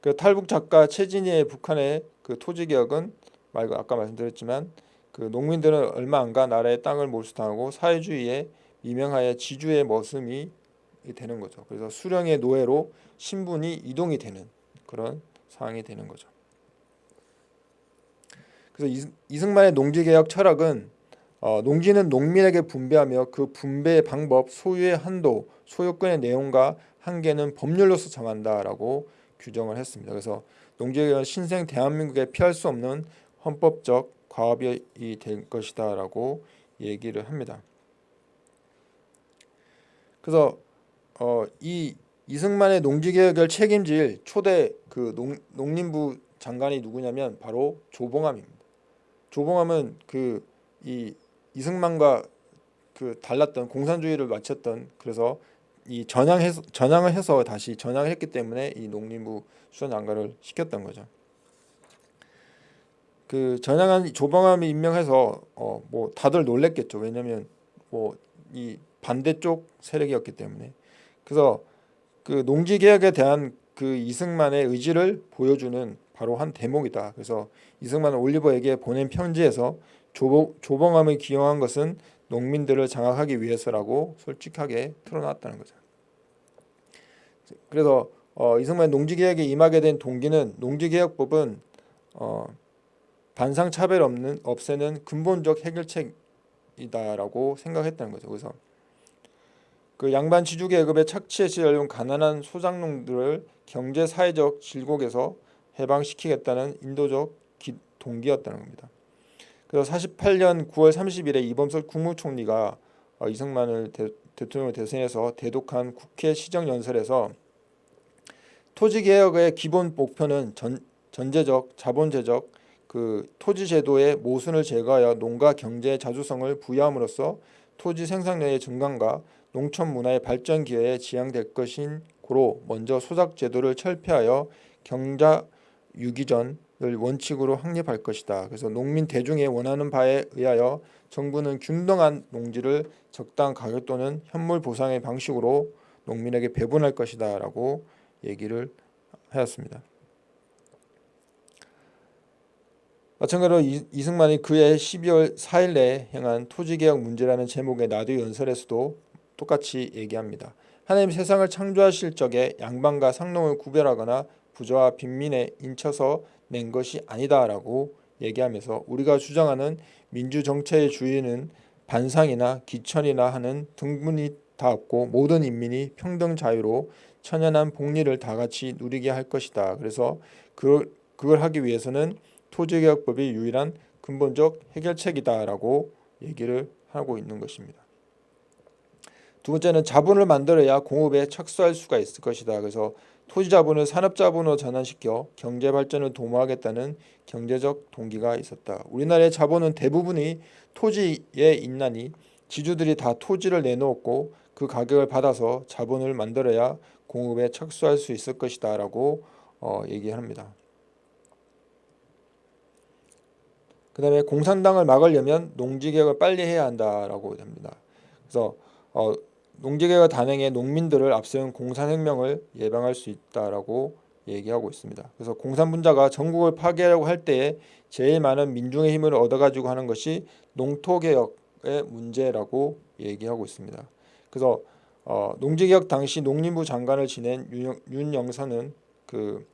그 탈북 작가 최진희의 북한의 그 토지 개혁은 말 아까 말씀드렸지만 그 농민들은 얼마 안가 나라의 땅을 몰수당하고 사회주의에 미명하여 지주의 머슴이 되는 거죠. 그래서 수령의 노예로 신분이 이동이 되는 그런 상황이 되는 거죠. 그래서 이승만의 농지개혁 철학은 어, 농지는 농민에게 분배하며 그 분배의 방법, 소유의 한도, 소유권의 내용과 한계는 법률로서 정한다라고 규정을 했습니다. 그래서 농지개혁은 신생 대한민국에 피할 수 없는 헌법적 과업이 될 것이다 라고 얘기를 합니다. 그래서 어, 이 이승만의 농지개혁을 책임질 초대 그 농, 농림부 장관이 누구냐면 바로 조봉암입니다. 조봉암은 그 이 이승만과 그 달랐던 공산주의를 마쳤던 그래서 이 전향해서 전향을 해서 다시 전향을 했기 때문에 이 농림부 수석 장관을 시켰던 거죠. 그 전향한 조봉암이 임명해서 어 뭐 다들 놀랬겠죠. 왜냐하면 뭐 이 반대쪽 세력이었기 때문에 그래서 그 농지 개혁에 대한 그 이승만의 의지를 보여주는 바로 한 대목이다. 그래서 이승만은 올리버에게 보낸 편지에서 조봉, 조봉암을 기용한 것은 농민들을 장악하기 위해서라고 솔직하게 틀어놨다는 거죠. 그래서 어, 이승만 농지개혁에 임하게 된 동기는 농지개혁법은 어, 반상 차별 없는 없애는 근본적 해결책이다라고 생각했다는 거죠. 그래서 그 양반 지주 계급에 착취해서 열린 가난한 소작농들을 경제 사회적 질곡에서 해방시키겠다는 인도적 기, 동기였다는 겁니다. 그래서 48년 9월 30일에 이범석 국무총리가 어, 이승만을 대, 대통령을 대선해서 대독한 국회 시정연설에서 토지개혁의 기본 목표는 전, 전제적, 자본제적 그 토지제도의 모순을 제거하여 농가 경제의 자주성을 부여함으로써 토지 생산량의 증강과 농촌 문화의 발전 기회에 지향될 것인 고로 먼저 소작 제도를 철폐하여 경자 유기전을 원칙으로 확립할 것이다. 그래서 농민 대중의 원하는 바에 의하여 정부는 균등한 농지를 적당 가격 또는 현물 보상의 방식으로 농민에게 배분할 것이다 라고 얘기를 하였습니다. 마찬가지로 이승만이 그해 12월 4일에 행한 토지개혁 문제라는 제목의 라디오 연설에서도 똑같이 얘기합니다. 하나님 세상을 창조하실 적에 양반과 상농을 구별하거나 부자와 빈민에 인쳐서 낸 것이 아니다라고 얘기하면서 우리가 주장하는 민주 정체의 주인은 반상이나 기천이나 하는 등분이 다 없고 모든 인민이 평등 자유로 천연한 복리를 다 같이 누리게 할 것이다. 그래서 그, 그걸 하기 위해서는 토지개혁법이 유일한 근본적 해결책이다라고 얘기를 하고 있는 것입니다. 두 번째는 자본을 만들어야 공업에 착수할 수가 있을 것이다. 그래서 토지 자본을 산업 자본으로 전환시켜 경제 발전을 도모하겠다는 경제적 동기가 있었다. 우리나라의 자본은 대부분이 토지에 있나니 지주들이 다 토지를 내놓았고 그 가격을 받아서 자본을 만들어야 공업에 착수할 수 있을 것이다 라고 어, 얘기합니다. 그 다음에 공산당을 막으려면 농지개혁을 빨리 해야 한다라고 합니다. 그래서 어, 농지개혁 단행에 농민들을 앞세운 공산혁명을 예방할 수 있다라고 얘기하고 있습니다. 그래서 공산분자가 전국을 파괴하려고 할 때에 제일 많은 민중의 힘을 얻어가지고 하는 것이 농토개혁의 문제라고 얘기하고 있습니다. 그래서 어, 농지개혁 당시 농림부 장관을 지낸 윤, 윤영선은 그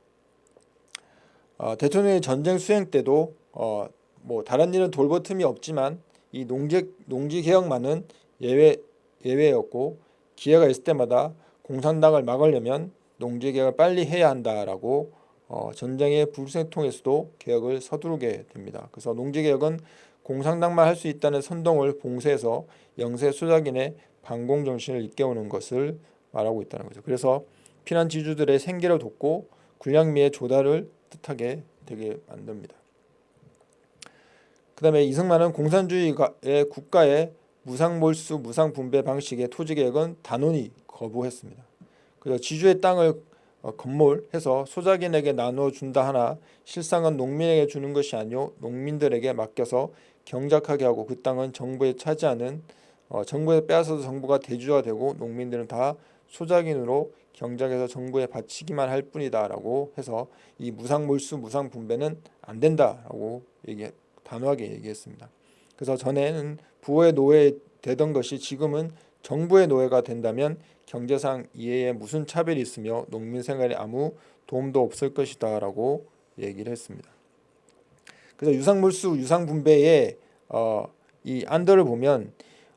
어, 대통령의 전쟁 수행 때도 어, 뭐 다른 일은 돌볼 틈이 없지만 이 농지 농지 개혁만은 예외 예외였고 기회가 있을 때마다 공산당을 막으려면 농지 개혁을 빨리 해야 한다라고 어, 전쟁의 불생통에서도 개혁을 서두르게 됩니다. 그래서 농지 개혁은 공산당만 할 수 있다는 선동을 봉쇄해서 영세 수작인의 반공 정신을 일깨우는 것을 말하고 있다는 거죠. 그래서 피난 지주들의 생계를 돕고 군량미의 조달을 뜻하게 되게 만듭니다. 그 다음에 이승만은 공산주의의 국가의 무상몰수 무상분배 방식의 토지개혁은 단호히 거부했습니다. 그래서 지주의 땅을 어, 건몰해서 소작인에게 나눠준다 하나 실상은 농민에게 주는 것이 아니오 농민들에게 맡겨서 경작하게 하고 그 땅은 정부에 차지하는 어, 정부에 빼앗아서 정부가 대주가 되고 농민들은 다 소작인으로 경작해서 정부에 바치기만 할 뿐이다 라고 해서 이 무상몰수 무상분배는 안 된다 라고 얘기 단호하게 얘기했습니다. 그래서 전에는 부의 노예 되던 것이 지금은 정부의 노예가 된다면 경제상 이해에 무슨 차별이 있으며 농민 생활에 아무 도움도 없을 것이다 라고 얘기를 했습니다. 그래서 유상물수 유상분배의 어, 이 안들을 보면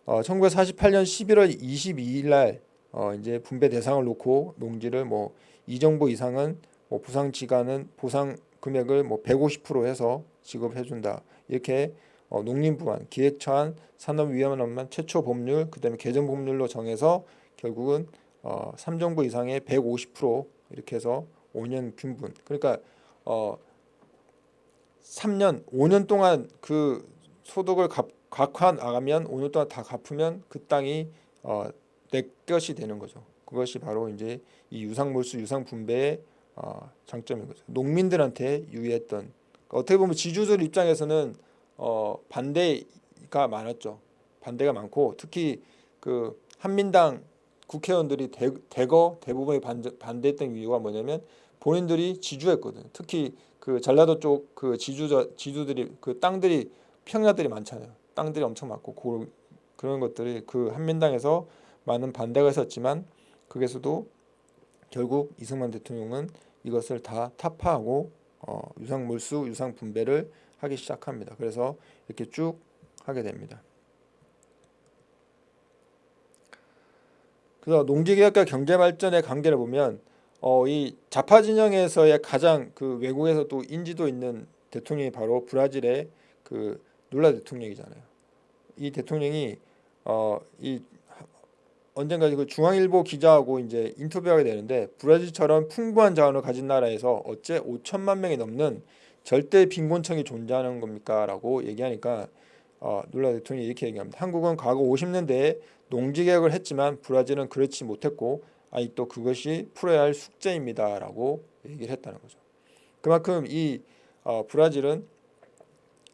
어, 1948년 11월 22일 날 어, 이제 분배 대상을 놓고 농지를 뭐 이정도 이상은 뭐 보상 지가는 보상 금액을 뭐 150% 해서 지급해 준다. 이렇게 어, 농림부만 기획처한 산업위원회만 최초 법률 그 다음에 개정 법률로 정해서 결국은 어, 3정부 이상의 150% 이렇게 해서 5년 균분 그러니까 어 3년 5년 동안 그 소득을 나가면 5년 동안 다 갚으면 그 땅이 어, 내 것이 되는 거죠. 그것이 바로 이제 이 유상몰수 유상분배의 어, 장점인 거죠. 농민들한테 유의했던 그러니까 어떻게 보면 지주들 입장에서는 어, 반대가 많았죠. 반대가 많고 특히 그 한민당 국회의원들이 대, 대거 대부분이 반대, 반대 했던 이유가 뭐냐면 본인들이 지주했거든. 특히 그 전라도 쪽 그 지주 지주들이 그 땅들이 평야들이 많잖아요. 땅들이 엄청 많고 그, 그런 것들이 그 한민당에서 많은 반대가 있었지만 그게서도 결국 이승만 대통령은 이것을 다 타파하고 어, 유상 몰수 유상 분배를 하기 시작합니다. 그래서 이렇게 쭉 하게 됩니다. 그래서 농지개혁과 경제발전의 관계를 보면 어, 이 좌파 진영에서의 가장 그 외국에서 또 인지도 있는 대통령이 바로 브라질의 그 룰라 대통령이잖아요. 이 대통령이 어, 이 언젠가 그 중앙일보 기자하고 이제 인터뷰하게 되는데 브라질처럼 풍부한 자원을 가진 나라에서 어째 5천만 명이 넘는 절대 빈곤층이 존재하는 겁니까?라고 얘기하니까 어, 룰라 대통령이 이렇게 얘기합니다. 한국은 과거 50년대에 농지 개혁을 했지만 브라질은 그렇지 못했고 아직도 그것이 풀어야 할 숙제입니다 라고 얘기를 했다는 거죠. 그만큼 이 어, 브라질은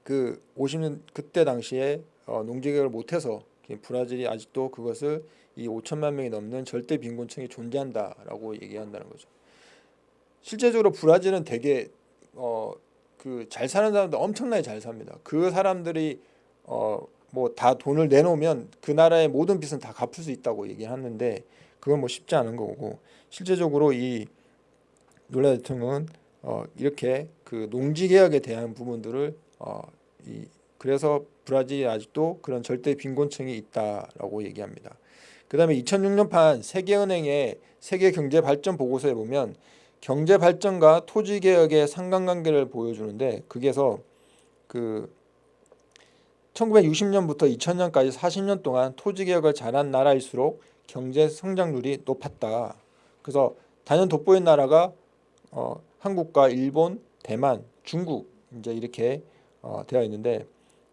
그 50년 그때 당시에 어, 농지 개혁을 못해서 브라질이 아직도 그것을 이 5천만 명이 넘는 절대 빈곤층이 존재한다라고 얘기한다는 거죠. 실제적으로 브라질은 되게 어, 그 잘 사는 사람들 엄청나게 잘 삽니다. 그 사람들이 어, 뭐 다 돈을 내놓으면 그 나라의 모든 빚은 다 갚을 수 있다고 얘기하는데 그건 뭐 쉽지 않은 거고 실제적으로 이 놀라 대통령은 어, 이렇게 그 농지 개혁에 대한 부분들을 어, 이 그래서 브라질이 아직도 그런 절대 빈곤층이 있다라고 얘기합니다. 그 다음에 2006년판 세계은행의 세계 경제 발전 보고서에 보면 경제 발전과 토지 개혁의 상관관계를 보여주는데 거기에서 그 1960년부터 2000년까지 40년 동안 토지 개혁을 잘한 나라일수록 경제 성장률이 높았다. 그래서 단연 돋보인 나라가 어, 한국과 일본, 대만, 중국 이제 이렇게 어, 되어 있는데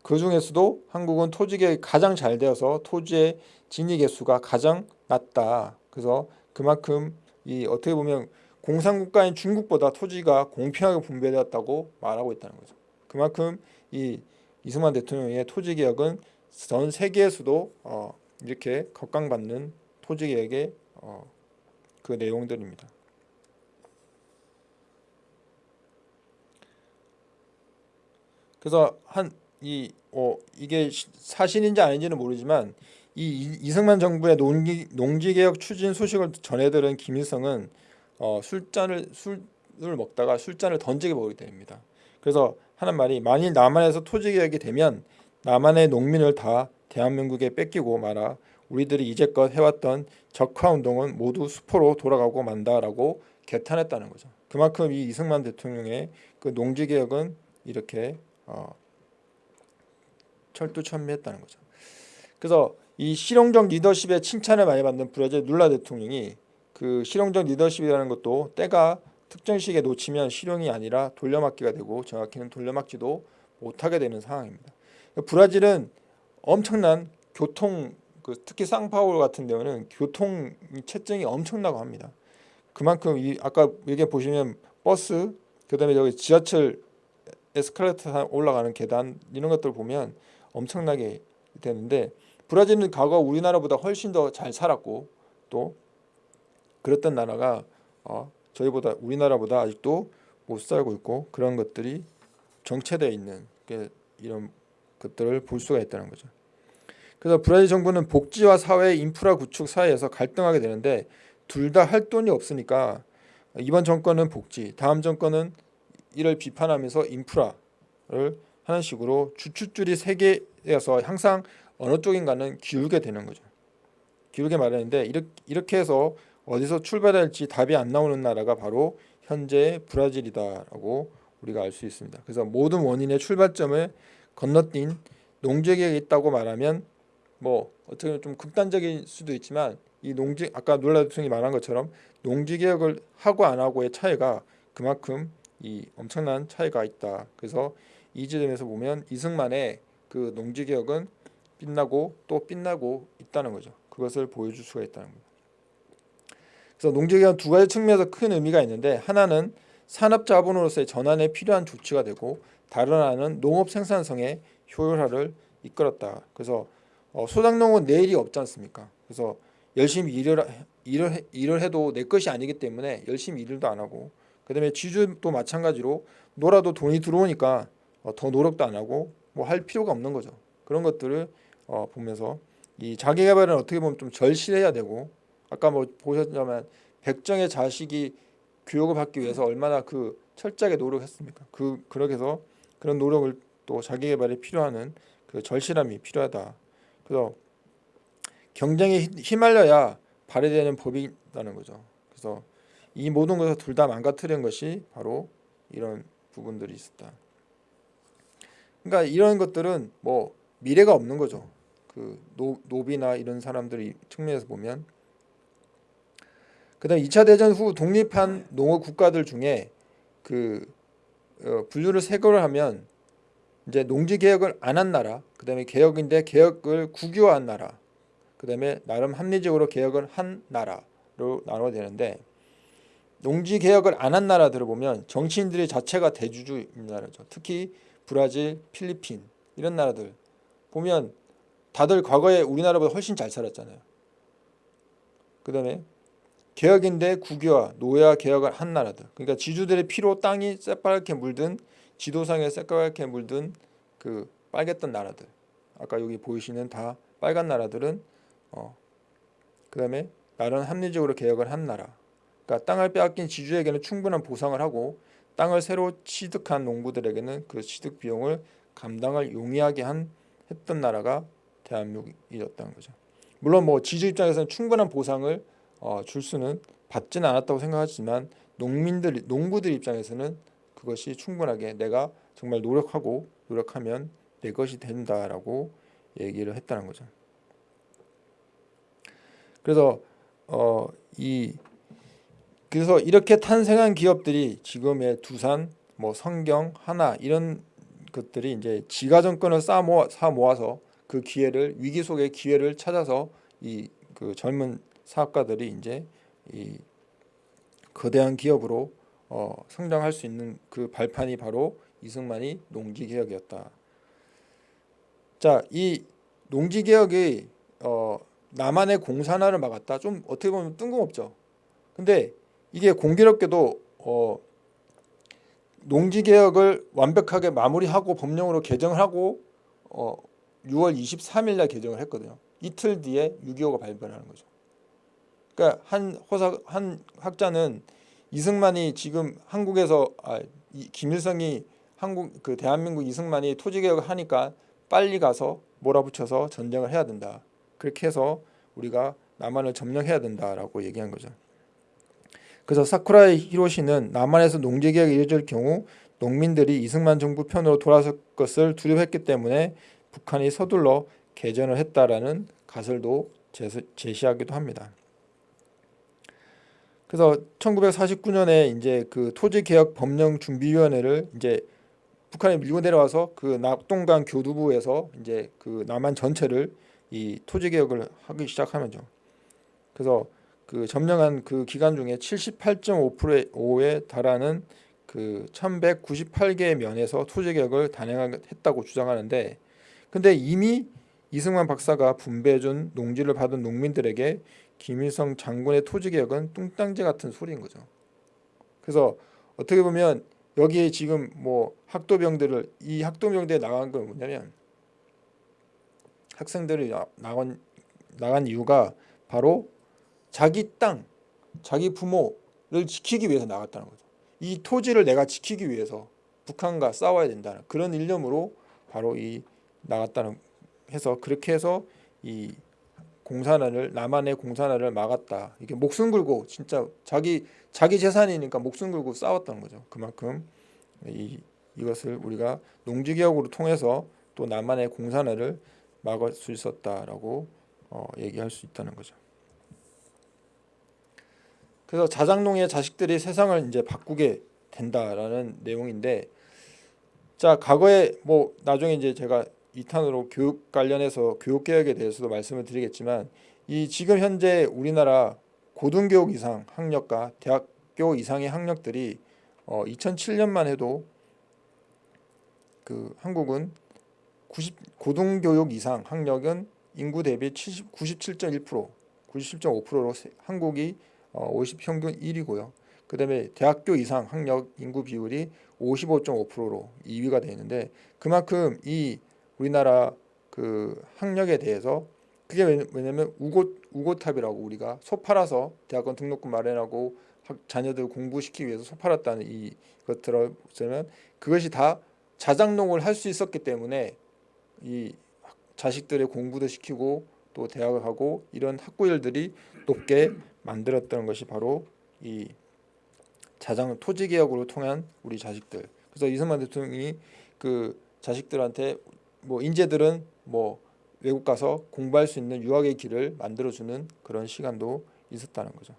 그 중에서도 한국은 토지 개혁이 가장 잘 되어서 토지의 진위 개수가 가장 낮다. 그래서 그만큼 이 어떻게 보면 공산국가인 중국보다 토지가 공평하게 분배되었다고 말하고 있다는 거죠. 그만큼 이 이승만 대통령의 토지 개혁은 전 세계에서도 어, 이렇게 각광받는 토지 개혁의 어, 그 내용들입니다. 그래서 한이 어, 이게 사실인지 아닌지는 모르지만 이 이승만 정부의 농지개혁 추진 소식을 전해들은 김일성은 어, 술잔을 술을 먹다가 술잔을 던지게 먹게 됩니다. 그래서 하는 말이 만일 남한에서 토지개혁이 되면 남한의 농민을 다 대한민국에 뺏기고 말아 우리들이 이제껏 해왔던 적화운동은 모두 수포로 돌아가고 만다라고 개탄했다는 거죠. 그만큼 이 이승만 대통령의 그 농지개혁은 이렇게 어, 철두철미했다는 거죠. 그래서 이 실용적 리더십에 칭찬을 많이 받는 브라질 룰라 대통령이 그 실용적 리더십이라는 것도 때가 특정 시기에 놓치면 실용이 아니라 돌려막기가 되고 정확히는 돌려막지도 못하게 되는 상황입니다. 브라질은 엄청난 교통 그 특히 상파울 같은 경우는 교통 체증이 엄청나고 합니다. 그만큼 이 아까 여기 보시면 버스 그다음에 여기 지하철 에스컬레이터 올라가는 계단 이런 것들 보면 엄청나게 되는데 브라질은 과거 우리나라보다 훨씬 더 잘 살았고 또 그랬던 나라가 어, 저희보다 우리나라보다 아직도 못 살고 있고 그런 것들이 정체되어 있는 이런 것들을 볼 수가 있다는 거죠. 그래서 브라질 정부는 복지와 사회 인프라 구축 사이에서 갈등하게 되는데 둘 다 할 돈이 없으니까 이번 정권은 복지, 다음 정권은 이를 비판하면서 인프라를 하는 식으로 주춧줄이 세 개여서 항상 어느 쪽인가는 기울게 되는 거죠. 기울게 말하는데 이렇게 해서 어디서 출발할지 답이 안 나오는 나라가 바로 현재 브라질이다라고 우리가 알 수 있습니다. 그래서 모든 원인의 출발점을 건너뛴 농지개혁이 있다고 말하면 뭐 어떻게 보면 좀 극단적일 수도 있지만 이 농지 아까 놀라 대통령이 말한 것처럼 농지개혁을 하고 안 하고의 차이가 그만큼 이 엄청난 차이가 있다. 그래서 이 지점에서 보면 이승만의 그 농지개혁은 빛나고 또 빛나고 있다는 거죠. 그것을 보여줄 수가 있다는 겁니다. 그래서 농지개혁은 두 가지 측면에서 큰 의미가 있는데 하나는 산업 자본으로서의 전환에 필요한 조치가 되고 다른 하나는 농업 생산성의 효율화를 이끌었다. 그래서 어, 소작농은 내일이 없지 않습니까? 그래서 열심히 일을 일을 일을 해도 내 것이 아니기 때문에 열심히 일도 안 하고 그 다음에 지주도 마찬가지로 놀아도 돈이 들어오니까 어, 더 노력도 안 하고 뭐 할 필요가 없는 거죠. 그런 것들을 어, 보면서 이 자기 개발은 어떻게 보면 좀 절실해야 되고 아까 뭐 보셨지만 백정의 자식이 교육을 받기 위해서 얼마나 그 철저하게 노력했습니까? 그 그렇게 해서 그런 노력을 또 자기 개발에 필요하는 그 절실함이 필요하다. 그래서 경쟁에 휘말려야 발휘되는 법이 있다는 거죠. 그래서 이 모든 것을 둘 다 망가뜨린 것이 바로 이런 부분들이 있었다. 그러니까 이런 것들은 뭐 미래가 없는 거죠. 그 노, 노비나 이런 사람들이 측면에서 보면 그다음 2차 대전 후 독립한 농업 국가들 중에 그 어, 분류를 세 개를 하면 이제 농지 개혁을 안 한 나라, 그다음에 개혁인데 개혁을 국유화한 나라, 그다음에 나름 합리적으로 개혁을 한 나라로 나눠야 되는데 농지 개혁을 안 한 나라들을 보면 정치인들이 자체가 대주주인 나라죠. 특히 브라질, 필리핀 이런 나라들 보면 다들 과거에 우리나라보다 훨씬 잘 살았잖아요. 그 다음에 개혁인데 국유화, 노예화 개혁을 한 나라들. 그러니까 지주들의 피로 땅이 새빨갛게 물든 지도상에 새까맣게 물든 그 빨갰던 나라들. 아까 여기 보이시는 다 빨간 나라들은 어 그 다음에 나라는 합리적으로 개혁을 한 나라. 그러니까 땅을 빼앗긴 지주에게는 충분한 보상을 하고 땅을 새로 취득한 농부들에게는 그 취득 비용을 감당을 용이하게 한 했던 나라가 대한민국이었다는 거죠. 물론 뭐 지주 입장에서는 충분한 보상을 어, 줄 수는 받지는 않았다고 생각하지만 농민들 농부들 입장에서는 그것이 충분하게 내가 정말 노력하고 노력하면 내 것이 된다라고 얘기를 했다는 거죠. 그래서 어, 이 그래서 이렇게 탄생한 기업들이 지금의 두산, 뭐 성경, 하나 이런 것들이 이제 지가 정권을 쌓아 모아, 사 모아서 그 기회를 위기 속의 기회를 찾아서 이 그 젊은 사업가들이 이제 이 거대한 기업으로 어, 성장할 수 있는 그 발판이 바로 이승만이 농지 개혁이었다. 자, 이 농지 개혁이 어, 남한의 공산화를 막았다. 좀 어떻게 보면 뜬금없죠. 근데 이게 공교롭게도 어, 농지 개혁을 완벽하게 마무리하고 법령으로 개정을 하고 어, 6월 23일 날 개정을 했거든요. 이틀 뒤에 6.25가 발변하는 거죠. 그러니까 한 호사 한 학자는 이승만이 지금 한국에서 아, 이, 김일성이 한국 그 대한민국 이승만이 토지 개혁을 하니까 빨리 가서 몰아붙여서 전쟁을 해야 된다. 그렇게 해서 우리가 남한을 점령해야 된다라고 얘기한 거죠. 그래서 사쿠라이 히로시는 남한에서 농지 개혁이 이루어질 경우 농민들이 이승만 정부 편으로 돌아설 것을 두려워했기 때문에 북한이 서둘러 개전을 했다라는 가설도 제시하기도 합니다. 그래서 1949년에 이제 그 토지 개혁 법령 준비위원회를 이제 북한에 밀고 내려와서 그 낙동강 교두부에서 이제 그 남한 전체를 이 토지 개혁을 하기 시작하면죠. 그래서 그 점령한 그 기간 중에 78.5%에 달하는 그 1198개의 면에서 토지 개혁을 단행했다고 주장하는데 근데 이미 이승만 박사가 분배해준 농지를 받은 농민들에게 김일성 장군의 토지 개혁은 뚱땅지 같은 소리인 거죠. 그래서 어떻게 보면 여기에 지금 뭐 학도병들을 이 학도병대에 나간 건 뭐냐면 학생들이 나간 나간 이유가 바로 자기 땅, 자기 부모를 지키기 위해서 나갔다는 거죠. 이 토지를 내가 지키기 위해서 북한과 싸워야 된다는 그런 일념으로 바로 이 나갔다는 해서 그렇게 해서 이 공산화를 남한의 공산화를 막았다. 이게 목숨 걸고 진짜 자기 자기 재산이니까 목숨 걸고 싸웠다는 거죠. 그만큼 이 이것을 우리가 농지개혁으로 통해서 또 남한의 공산화를 막을 수 있었다라고 어, 얘기할 수 있다는 거죠. 그래서 자장농의 자식들이 세상을 이제 바꾸게 된다라는 내용인데 자 과거에 뭐 나중에 이제 제가 2탄으로 교육 관련해서 교육 개혁에 대해서도 말씀을 드리겠지만 이 지금 현재 우리나라 고등교육 이상 학력과 대학교 이상의 학력들이 어 2007년만 해도 그 한국은 90 고등교육 이상 학력은 인구 대비 70, 97.1% 97.5%로 한국이 어, 50 평균 1위고요. 그 다음에 대학교 이상 학력 인구 비율이 55.5%로 2위가 되어 있는데 그만큼 이 우리나라 그 학력에 대해서 그게 왜냐면 우고 우고탑이라고 우리가 소 팔아서 대학원 등록금 마련하고 자녀들 공부시키기 위해서 소 팔았다는 이 것들을 보면 그것이 다 자장농을 할 수 있었기 때문에 이 자식들의 공부도 시키고 또 대학을 하고 이런 학구열들이 높게 만들었던 것이 바로 이 자장 토지 개혁으로 통한 우리 자식들. 그래서 이승만 대통령이 그 자식들한테 뭐 인재들은 뭐 외국 가서 공부할 수 있는 유학의 길을 만들어주는 그런 시간도 있었다는 거죠.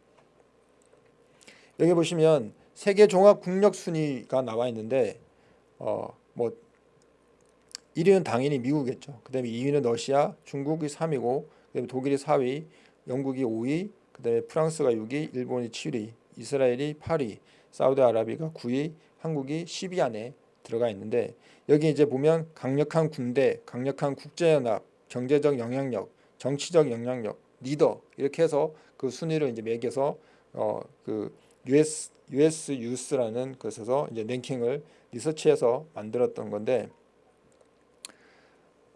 여기 보시면 세계 종합 국력 순위가 나와 있는데 어 뭐 1위는 당연히 미국이겠죠. 그다음에 2위는 러시아, 중국이 3위고 그다음에 독일이 4위, 영국이 5위, 그다음에 프랑스가 6위, 일본이 7위, 이스라엘이 8위, 사우디아라비아가 9위, 한국이 10위 안에 들어가 있는데 여기 이제 보면 강력한 군대, 강력한 국제연합, 경제적 영향력, 정치적 영향력, 리더 이렇게 해서 그 순위를 이제 매겨서 어 그 US US 유스라는 것에서 이제 랭킹을 리서치해서 만들었던 건데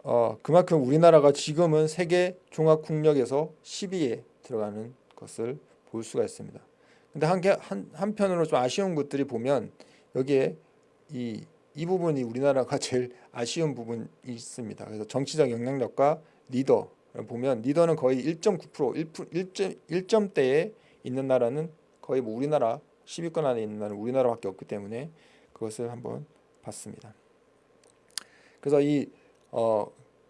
어 그만큼 우리나라가 지금은 세계 종합 국력에서 10위에 들어가는 것을 볼 수가 있습니다. 근데 한, 한 한편으로 좀 아쉬운 것들이 보면 여기에 이, 이 부분이 우리나라가 제일 아쉬운 부분이 있습니다. 그래서 정치적 영향력과 리더 보면 리더는 거의 1.9% 1, 1점대에 있는 나라는 거의 뭐 우리나라 10위권 안에 있는 나라는 우리나라밖에 없기 때문에 그것을 한번 봤습니다. 그래서 이 어,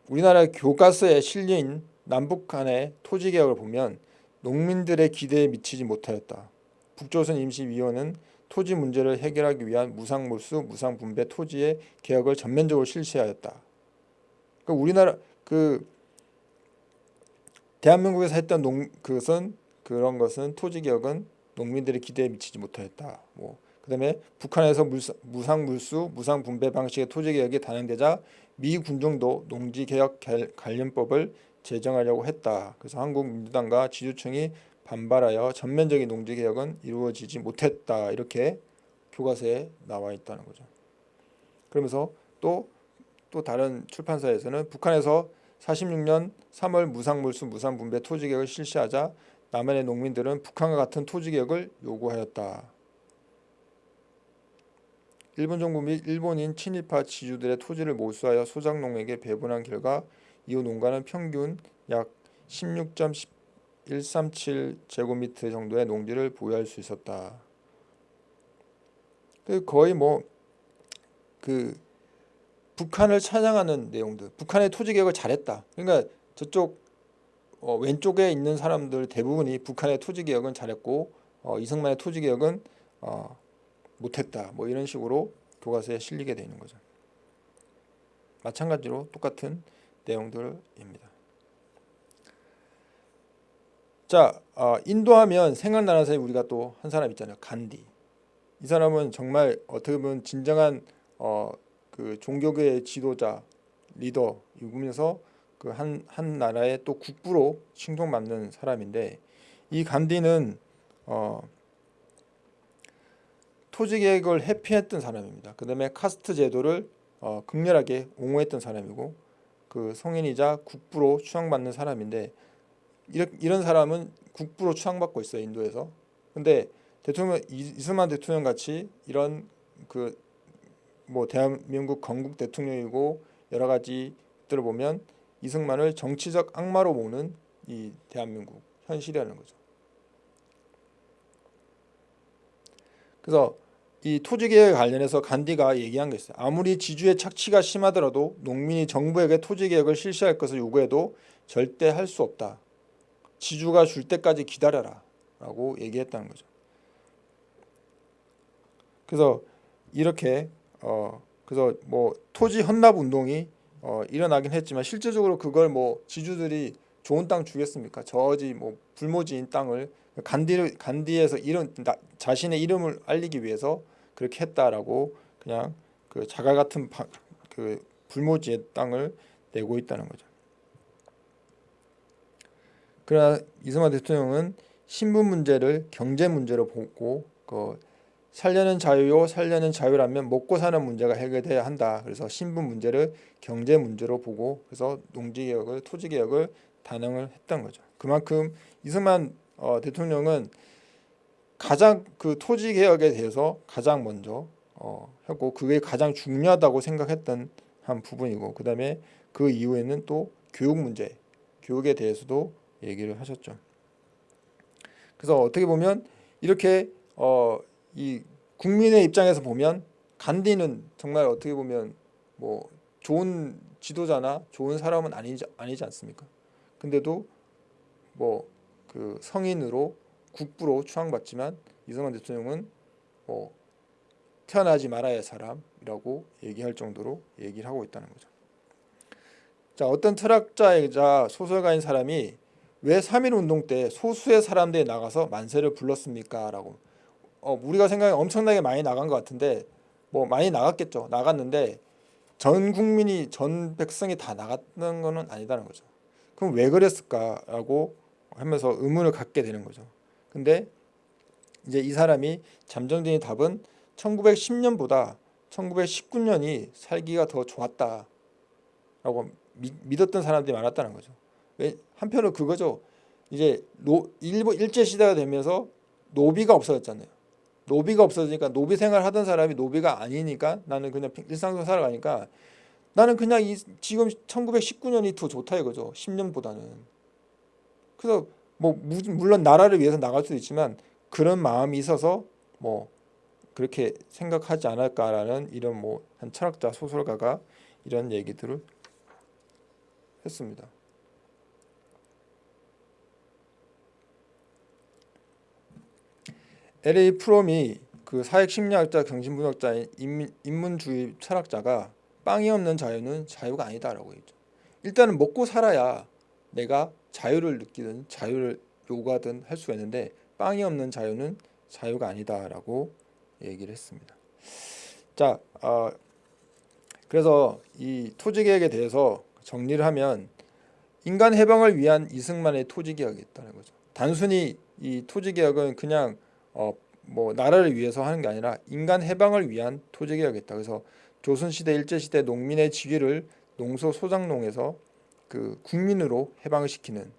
우리나라 교과서에 실린 남북 간의 토지 개혁을 보면 농민들의 기대에 미치지 못하였다. 북조선 임시위원은 토지 문제를 해결하기 위한 무상몰수, 무상분배 토지의 개혁을 전면적으로 실시하였다. 그 우리나라 그 대한민국에서 했던 농 그것은 그런 것은 토지 개혁은 농민들의 기대에 미치지 못하였다. 뭐 그다음에 북한에서 물사, 무상 물수, 무상 분배 방식의 토지 개혁이 단행되자 미 군정도 농지 개혁 관련법을 제정하려고 했다. 그래서 한국 민주당과 지주청이 반발하여 전면적인 농지 개혁은 이루어지지 못했다. 이렇게 교과서에 나와 있다는 거죠. 그러면서 또또 다른 출판사에서는 북한에서 46년 3월 무상물수 무상분배 토지개혁을 실시하자 남한의 농민들은 북한과 같은 토지개혁을 요구하였다. 일본 정부 및 일본인 친일파 지주들의 토지를 몰수하여 소작농에게 배분한 결과 이후 농가는 평균 약 16.137 제곱미터 정도의 농지를 보유할 수 있었다. 그 거의 뭐 그 북한을 찬양하는 내용들, 북한의 토지 개혁을 잘했다. 그러니까 저쪽 어, 왼쪽에 있는 사람들 대부분이 북한의 토지 개혁은 잘했고 어, 이승만의 토지 개혁은 어, 못했다. 뭐 이런 식으로 교과서에 실리게 되는 거죠. 마찬가지로 똑같은 내용들입니다. 자, 어, 인도하면 생각나는 사람이 우리가 또 한 사람 있잖아요. 간디. 이 사람은 정말 어떻게 보면 진정한 어, 그 종교계의 지도자, 리더이면서 그한한 나라의 또 국부로 칭송받는 사람인데 이 간디는 어, 토지 개혁을 회피했던 사람입니다. 그 다음에 카스트 제도를 어, 극렬하게 옹호했던 사람이고 그 성인이자 국부로 추앙받는 사람인데 이런, 사람은 국부로 추앙받고 있어요 인도에서. 근데 대통령 이승만 대통령 같이 이런 그 뭐 대한민국 건국 대통령이고 여러 가지들을 보면 이승만을 정치적 악마로 보는 이 대한민국 현실이라는 거죠. 그래서 이 토지개혁 관련해서 간디가 얘기한 게 있어요. 아무리 지주의 착취가 심하더라도 농민이 정부에게 토지개혁을 실시할 것을 요구해도 절대 할 수 없다. 지주가 줄 때까지 기다려라 라고 얘기했다는 거죠. 그래서 이렇게 어 그래서 뭐 토지 헌납 운동이 어 일어나긴 했지만 실제적으로 그걸 뭐 지주들이 좋은 땅 주겠습니까? 저지 뭐 불모지인 땅을 간디 간디에서 이런 자신의 이름을 알리기 위해서 그렇게 했다라고 그냥 그 자갈 같은 바, 그 불모지의 땅을 내고 있다는 거죠. 그러나 이승만 대통령은 신분 문제를 경제 문제로 보고 그 살려는 자유요 살려는 자유라면 먹고 사는 문제가 해결돼야 한다. 그래서 신분 문제를 경제 문제로 보고 그래서 농지 개혁을 토지 개혁을 단행을 했던 거죠. 그만큼 이승만 어, 대통령은 가장 그 토지 개혁에 대해서 가장 먼저 어, 했고 그게 가장 중요하다고 생각했던 한 부분이고 그 다음에 그 이후에는 또 교육 문제 교육에 대해서도 얘기를 하셨죠. 그래서 어떻게 보면 이렇게 어, 이 국민의 입장에서 보면 간디는 정말 어떻게 보면 뭐 좋은 지도자나 좋은 사람은 아니지 아니지 않습니까? 근데도 뭐 그 성인으로 국부로 추앙받지만 이승만 대통령은 뭐 태어나지 말아야 할 사람이라고 얘기할 정도로 얘기를 하고 있다는 거죠. 자 어떤 철학자이자 소설가인 사람이 왜 3.1 운동 때 소수의 사람들이 나가서 만세를 불렀습니까? 라고 어, 우리가 생각에 엄청나게 많이 나간 것 같은데 뭐 많이 나갔겠죠. 나갔는데 전 국민이 전 백성이 다 나갔던 거는 아니다는 거죠. 그럼 왜 그랬을까라고 하면서 의문을 갖게 되는 거죠. 근데 이제 이 사람이 잠정적인 답은 1910년보다 1919년이 살기가 더 좋았다라고 믿었던 사람들이 많았다는 거죠. 왜 한편으로 그거죠. 이제 노, 일본 일제 시대가 되면서 노비가 없어졌잖아요. 노비가 없어지니까 노비 생활 하던 사람이 노비가 아니니까 나는 그냥 일상적으로 살아가니까 나는 그냥 이 지금 1919년이 더 좋다 이거죠. 10년보다는. 그래서 뭐 물론 나라를 위해서 나갈 수도 있지만 그런 마음이 있어서 뭐 그렇게 생각하지 않을까라는 이런 뭐 한 철학자 소설가가 이런 얘기들을 했습니다. L.A. 프롬이 그 사회 심리학자, 경신분석자인 인문, 주의 철학자가 빵이 없는 자유는 자유가 아니다라고 했죠. 일단은 먹고 살아야 내가 자유를 느끼든 자유를 요구하든 할 수가 있는데 빵이 없는 자유는 자유가 아니다라고 얘기를 했습니다. 자, 어, 그래서 이 토지개혁에 대해서 정리를 하면 인간 해방을 위한 이승만의 토지개혁이 있다는 거죠. 단순히 이 토지개혁은 그냥 어, 뭐 나라를 위해서 하는 게 아니라 인간 해방을 위한 토지개혁이었다. 그래서 조선시대 일제시대 농민의 지위를 농소 소장농에서 그 국민으로 해방을 시키는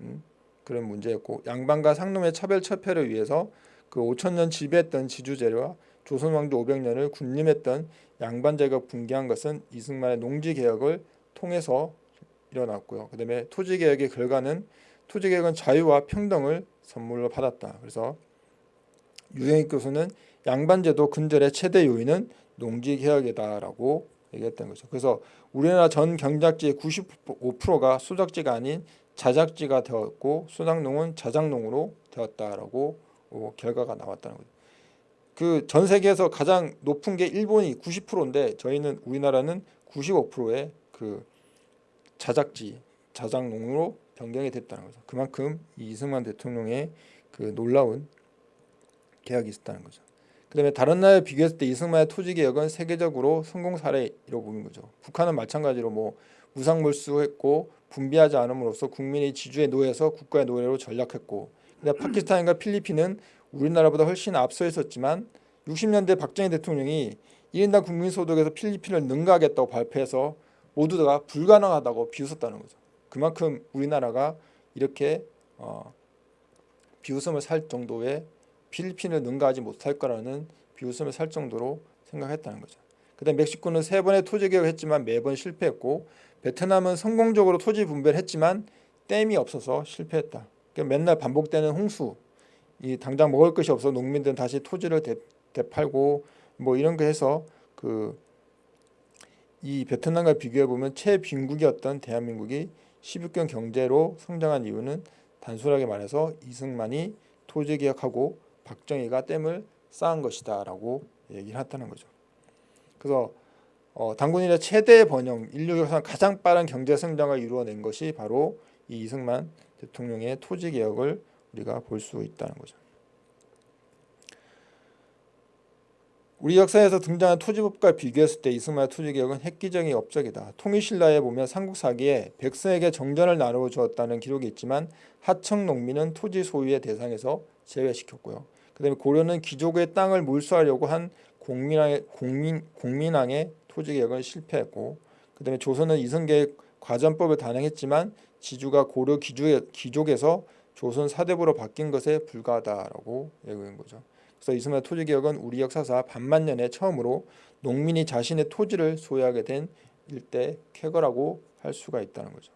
음, 그런 문제였고 양반과 상놈의 차별 처폐를 위해서 그 5천년 지배했던 지주제와 조선 왕조 500년을 군림했던 양반제가 붕괴한 것은 이승만의 농지개혁을 통해서 일어났고요. 그 다음에 토지개혁의 결과는 토지개혁은 자유와 평등을 선물로 받았다. 그래서 유영익 교수는 양반제도 근절의 최대 요인은 농지개혁이다라고 얘기했던 거죠. 그래서 우리나라 전 경작지의 95%가 수작지가 아닌 자작지가 되었고 수작농은 자작농으로 되었다라고 결과가 나왔다는 거죠. 그 전 세계에서 가장 높은 게 일본이 90%인데 저희는 우리나라는 95%의 그 자작지, 자작농으로 변경이 됐다는 거죠. 그만큼 이승만 대통령의 그 놀라운 계약이 있었다는 거죠. 그 다음에 다른 나라에 비교했을 때 이승만의 토지 개혁은 세계적으로 성공 사례로 보는 거죠. 북한은 마찬가지로 뭐 무상물수했고 분비하지 않음으로써 국민의 지주에 노예서 국가의 노예로 전락했고 근데 파키스탄과 필리핀은 우리나라보다 훨씬 앞서 있었지만 60년대 박정희 대통령이 1인당 국민소득에서 필리핀을 능가하겠다고 발표해서 모두가 불가능하다고 비웃었다는 거죠. 그만큼 우리나라가 이렇게 어, 비웃음을 살 정도의 필리핀을 능가하지 못할 거라는 비웃음을 살 정도로 생각했다는 거죠. 그다음 멕시코는 세 번의 토지 개혁을 했지만 매번 실패했고 베트남은 성공적으로 토지 분배를 했지만 댐이 없어서 실패했다. 그러니까 맨날 반복되는 홍수, 이 당장 먹을 것이 없어 농민들은 다시 토지를 되, 되팔고 뭐 이런 거 해서 그 이 베트남과 비교해 보면 최빈국이었던 대한민국이 16경 경제로 성장한 이유는 단순하게 말해서 이승만이 토지 개혁하고 박정희가 댐을 쌓은 것이다 라고 얘기를 했다는 거죠. 그래서 어, 이래 최대 번영, 인류 역사상 가장 빠른 경제 성장을 이루어낸 것이 바로 이 이승만 대통령의 토지 개혁을 우리가 볼 수 있다는 거죠. 우리 역사에서 등장한 토지법과 비교했을 때 이승만의 토지개혁은 획기적인 업적이다. 통일신라에 보면 삼국사기에 백성에게 정전을 나누어 주었다는 기록이 있지만 하청 농민은 토지 소유의 대상에서 제외시켰고요. 그다음에 고려는 귀족의 땅을 몰수하려고 한 공민왕의 공민 공민왕의 토지 개혁은 실패했고 그다음에 조선은 이승계획 과전법을 단행했지만 지주가 고려 귀족 에서 조선 사대부로 바뀐 것에 불과하다라고 얘기한 거죠. 그래서 이승만 토지 개혁은 우리 역사사 반만 년에 처음으로 농민이 자신의 토지를 소유하게 된 일대 쾌거라고 할 수가 있다는 거죠.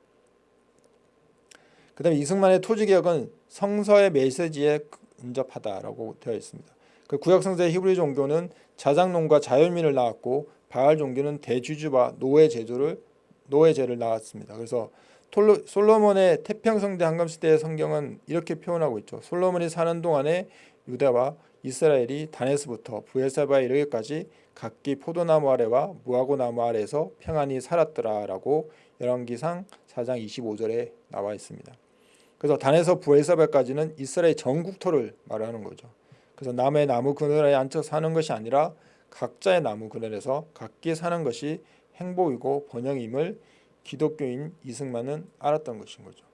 그 다음에 이승만의 토지개혁은 성서의 메시지에 근접하다라고 되어 있습니다. 그 구약 성서의 히브리 종교는 자장농과 자연민을 낳았고 바알 종교는 대주주와 노예 제도를 노예제를 낳았습니다. 그래서 톨로, 솔로몬의 태평성대 한감 시대의 성경은 이렇게 표현하고 있죠. 솔로몬이 사는 동안에 유다와 이스라엘이 단에서부터 부에사바에 이르기까지 각기 포도나무 아래와 무화과 나무 아래에서 평안히 살았더라라고 열왕기상 4장 25절에 나와 있습니다. 그래서 단에서 부에사바까지는 이스라엘 전국토를 말하는 거죠. 그래서 남의 나무 그늘에 앉혀 사는 것이 아니라 각자의 나무 그늘에서 각기 사는 것이 행복이고 번영임을 기독교인 이승만은 알았던 것인 거죠.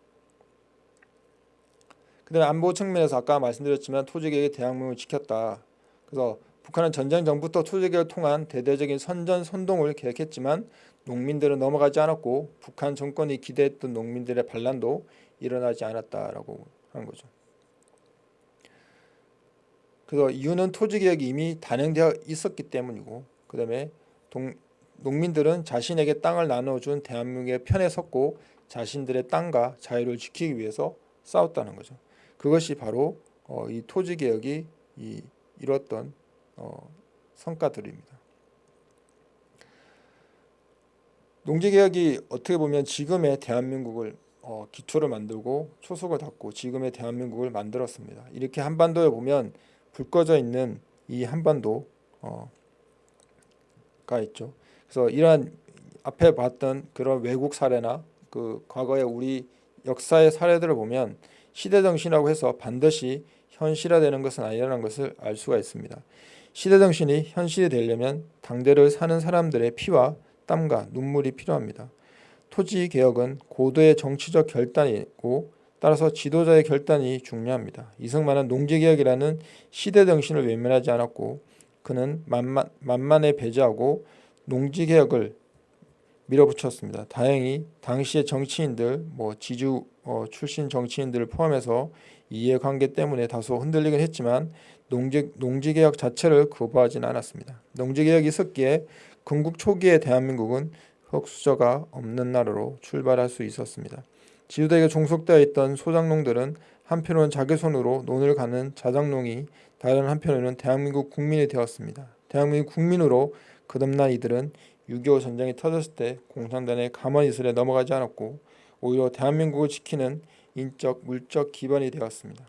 그다음에 안보 측면에서 아까 말씀드렸지만 토지개혁의 대항문을 지켰다. 그래서 북한은 전쟁 전부터 토지개혁을 통한 대대적인 선전 선동을 계획했지만 농민들은 넘어가지 않았고 북한 정권이 기대했던 농민들의 반란도 일어나지 않았다라고 하는 거죠. 그래서 이유는 토지 개혁이 이미 단행되어 있었기 때문이고 그 다음에 동, 농민들은 자신에게 땅을 나눠준 대한민국의 편에 섰고 자신들의 땅과 자유를 지키기 위해서 싸웠다는 거죠. 그것이 바로 어, 이 토지 개혁이 이, 이뤘던 어, 성과들입니다. 농지개혁이 어떻게 보면 지금의 대한민국을 어, 기초를 만들고 초석을 닫고 지금의 대한민국을 만들었습니다. 이렇게 한반도에 보면 불 꺼져 있는 이 한반도가 어, 있죠. 그래서 이러한 앞에 봤던 그런 외국 사례나 그 과거의 우리 역사의 사례들을 보면 시대 정신이라고 해서 반드시 현실화되는 것은 아니라는 것을 알 수가 있습니다. 시대 정신이 현실이 되려면 당대를 사는 사람들의 피와 땀과 눈물이 필요합니다. 토지 개혁은 고도의 정치적 결단이고 따라서 지도자의 결단이 중요합니다. 이승만은 농지개혁이라는 시대 정신을 외면하지 않았고 그는 만만, 만만에 배제하고 농지개혁을 밀어붙였습니다. 다행히 당시의 정치인들, 뭐 지주 어, 출신 정치인들을 포함해서 이해관계 때문에 다소 흔들리긴 했지만 농지, 농지개혁 자체를 거부하지는 않았습니다. 농지개혁이 있었기에 건국 초기의 대한민국은 흑수저가 없는 나라로 출발할 수 있었습니다. 지주대에 종속되어 있던 소장농들은 한편으로는 자기 손으로 논을 가는 자장농이 다른 한편으로는 대한민국 국민이 되었습니다. 대한민국 국민으로 거듭난 이들은 6.25 전쟁이 터졌을 때 공산당의 가만히 있으려 넘어가지 않았고 오히려 대한민국을 지키는 인적, 물적 기반이 되었습니다.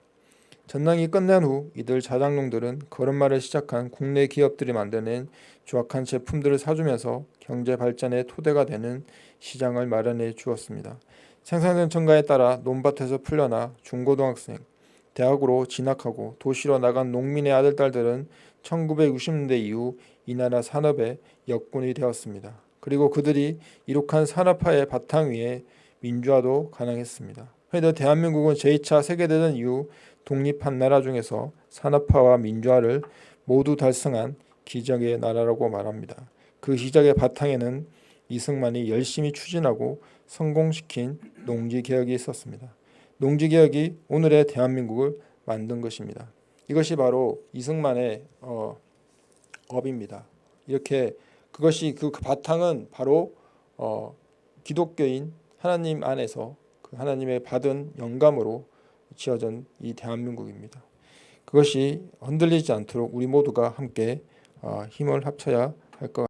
전당이 끝난 후 이들 자장농들은 걸음마를 시작한 국내 기업들이 만드는 조악한 제품들을 사주면서 경제 발전의 토대가 되는 시장을 마련해 주었습니다. 생산된 첨가에 따라 논밭에서 풀려나 중고등학생, 대학으로 진학하고 도시로 나간 농민의 아들, 딸들은 1960년대 이후 이 나라 산업의 역군이 되었습니다. 그리고 그들이 이룩한 산업화의 바탕 위에 민주화도 가능했습니다. 그래도 대한민국은 제2차 세계대전 이후 독립한 나라 중에서 산업화와 민주화를 모두 달성한 기적의 나라라고 말합니다. 그 기적의 바탕에는 이승만이 열심히 추진하고 성공시킨 농지개혁이 있었습니다. 농지개혁이 오늘의 대한민국을 만든 것입니다. 이것이 바로 이승만의 어, 업입니다. 이렇게 그것이 그 바탕은 바로 어, 기독교인 하나님 안에서 그 하나님의 받은 영감으로 지어진 이 대한민국입니다. 그것이 흔들리지 않도록 우리 모두가 함께 어, 힘을 합쳐야 할 것.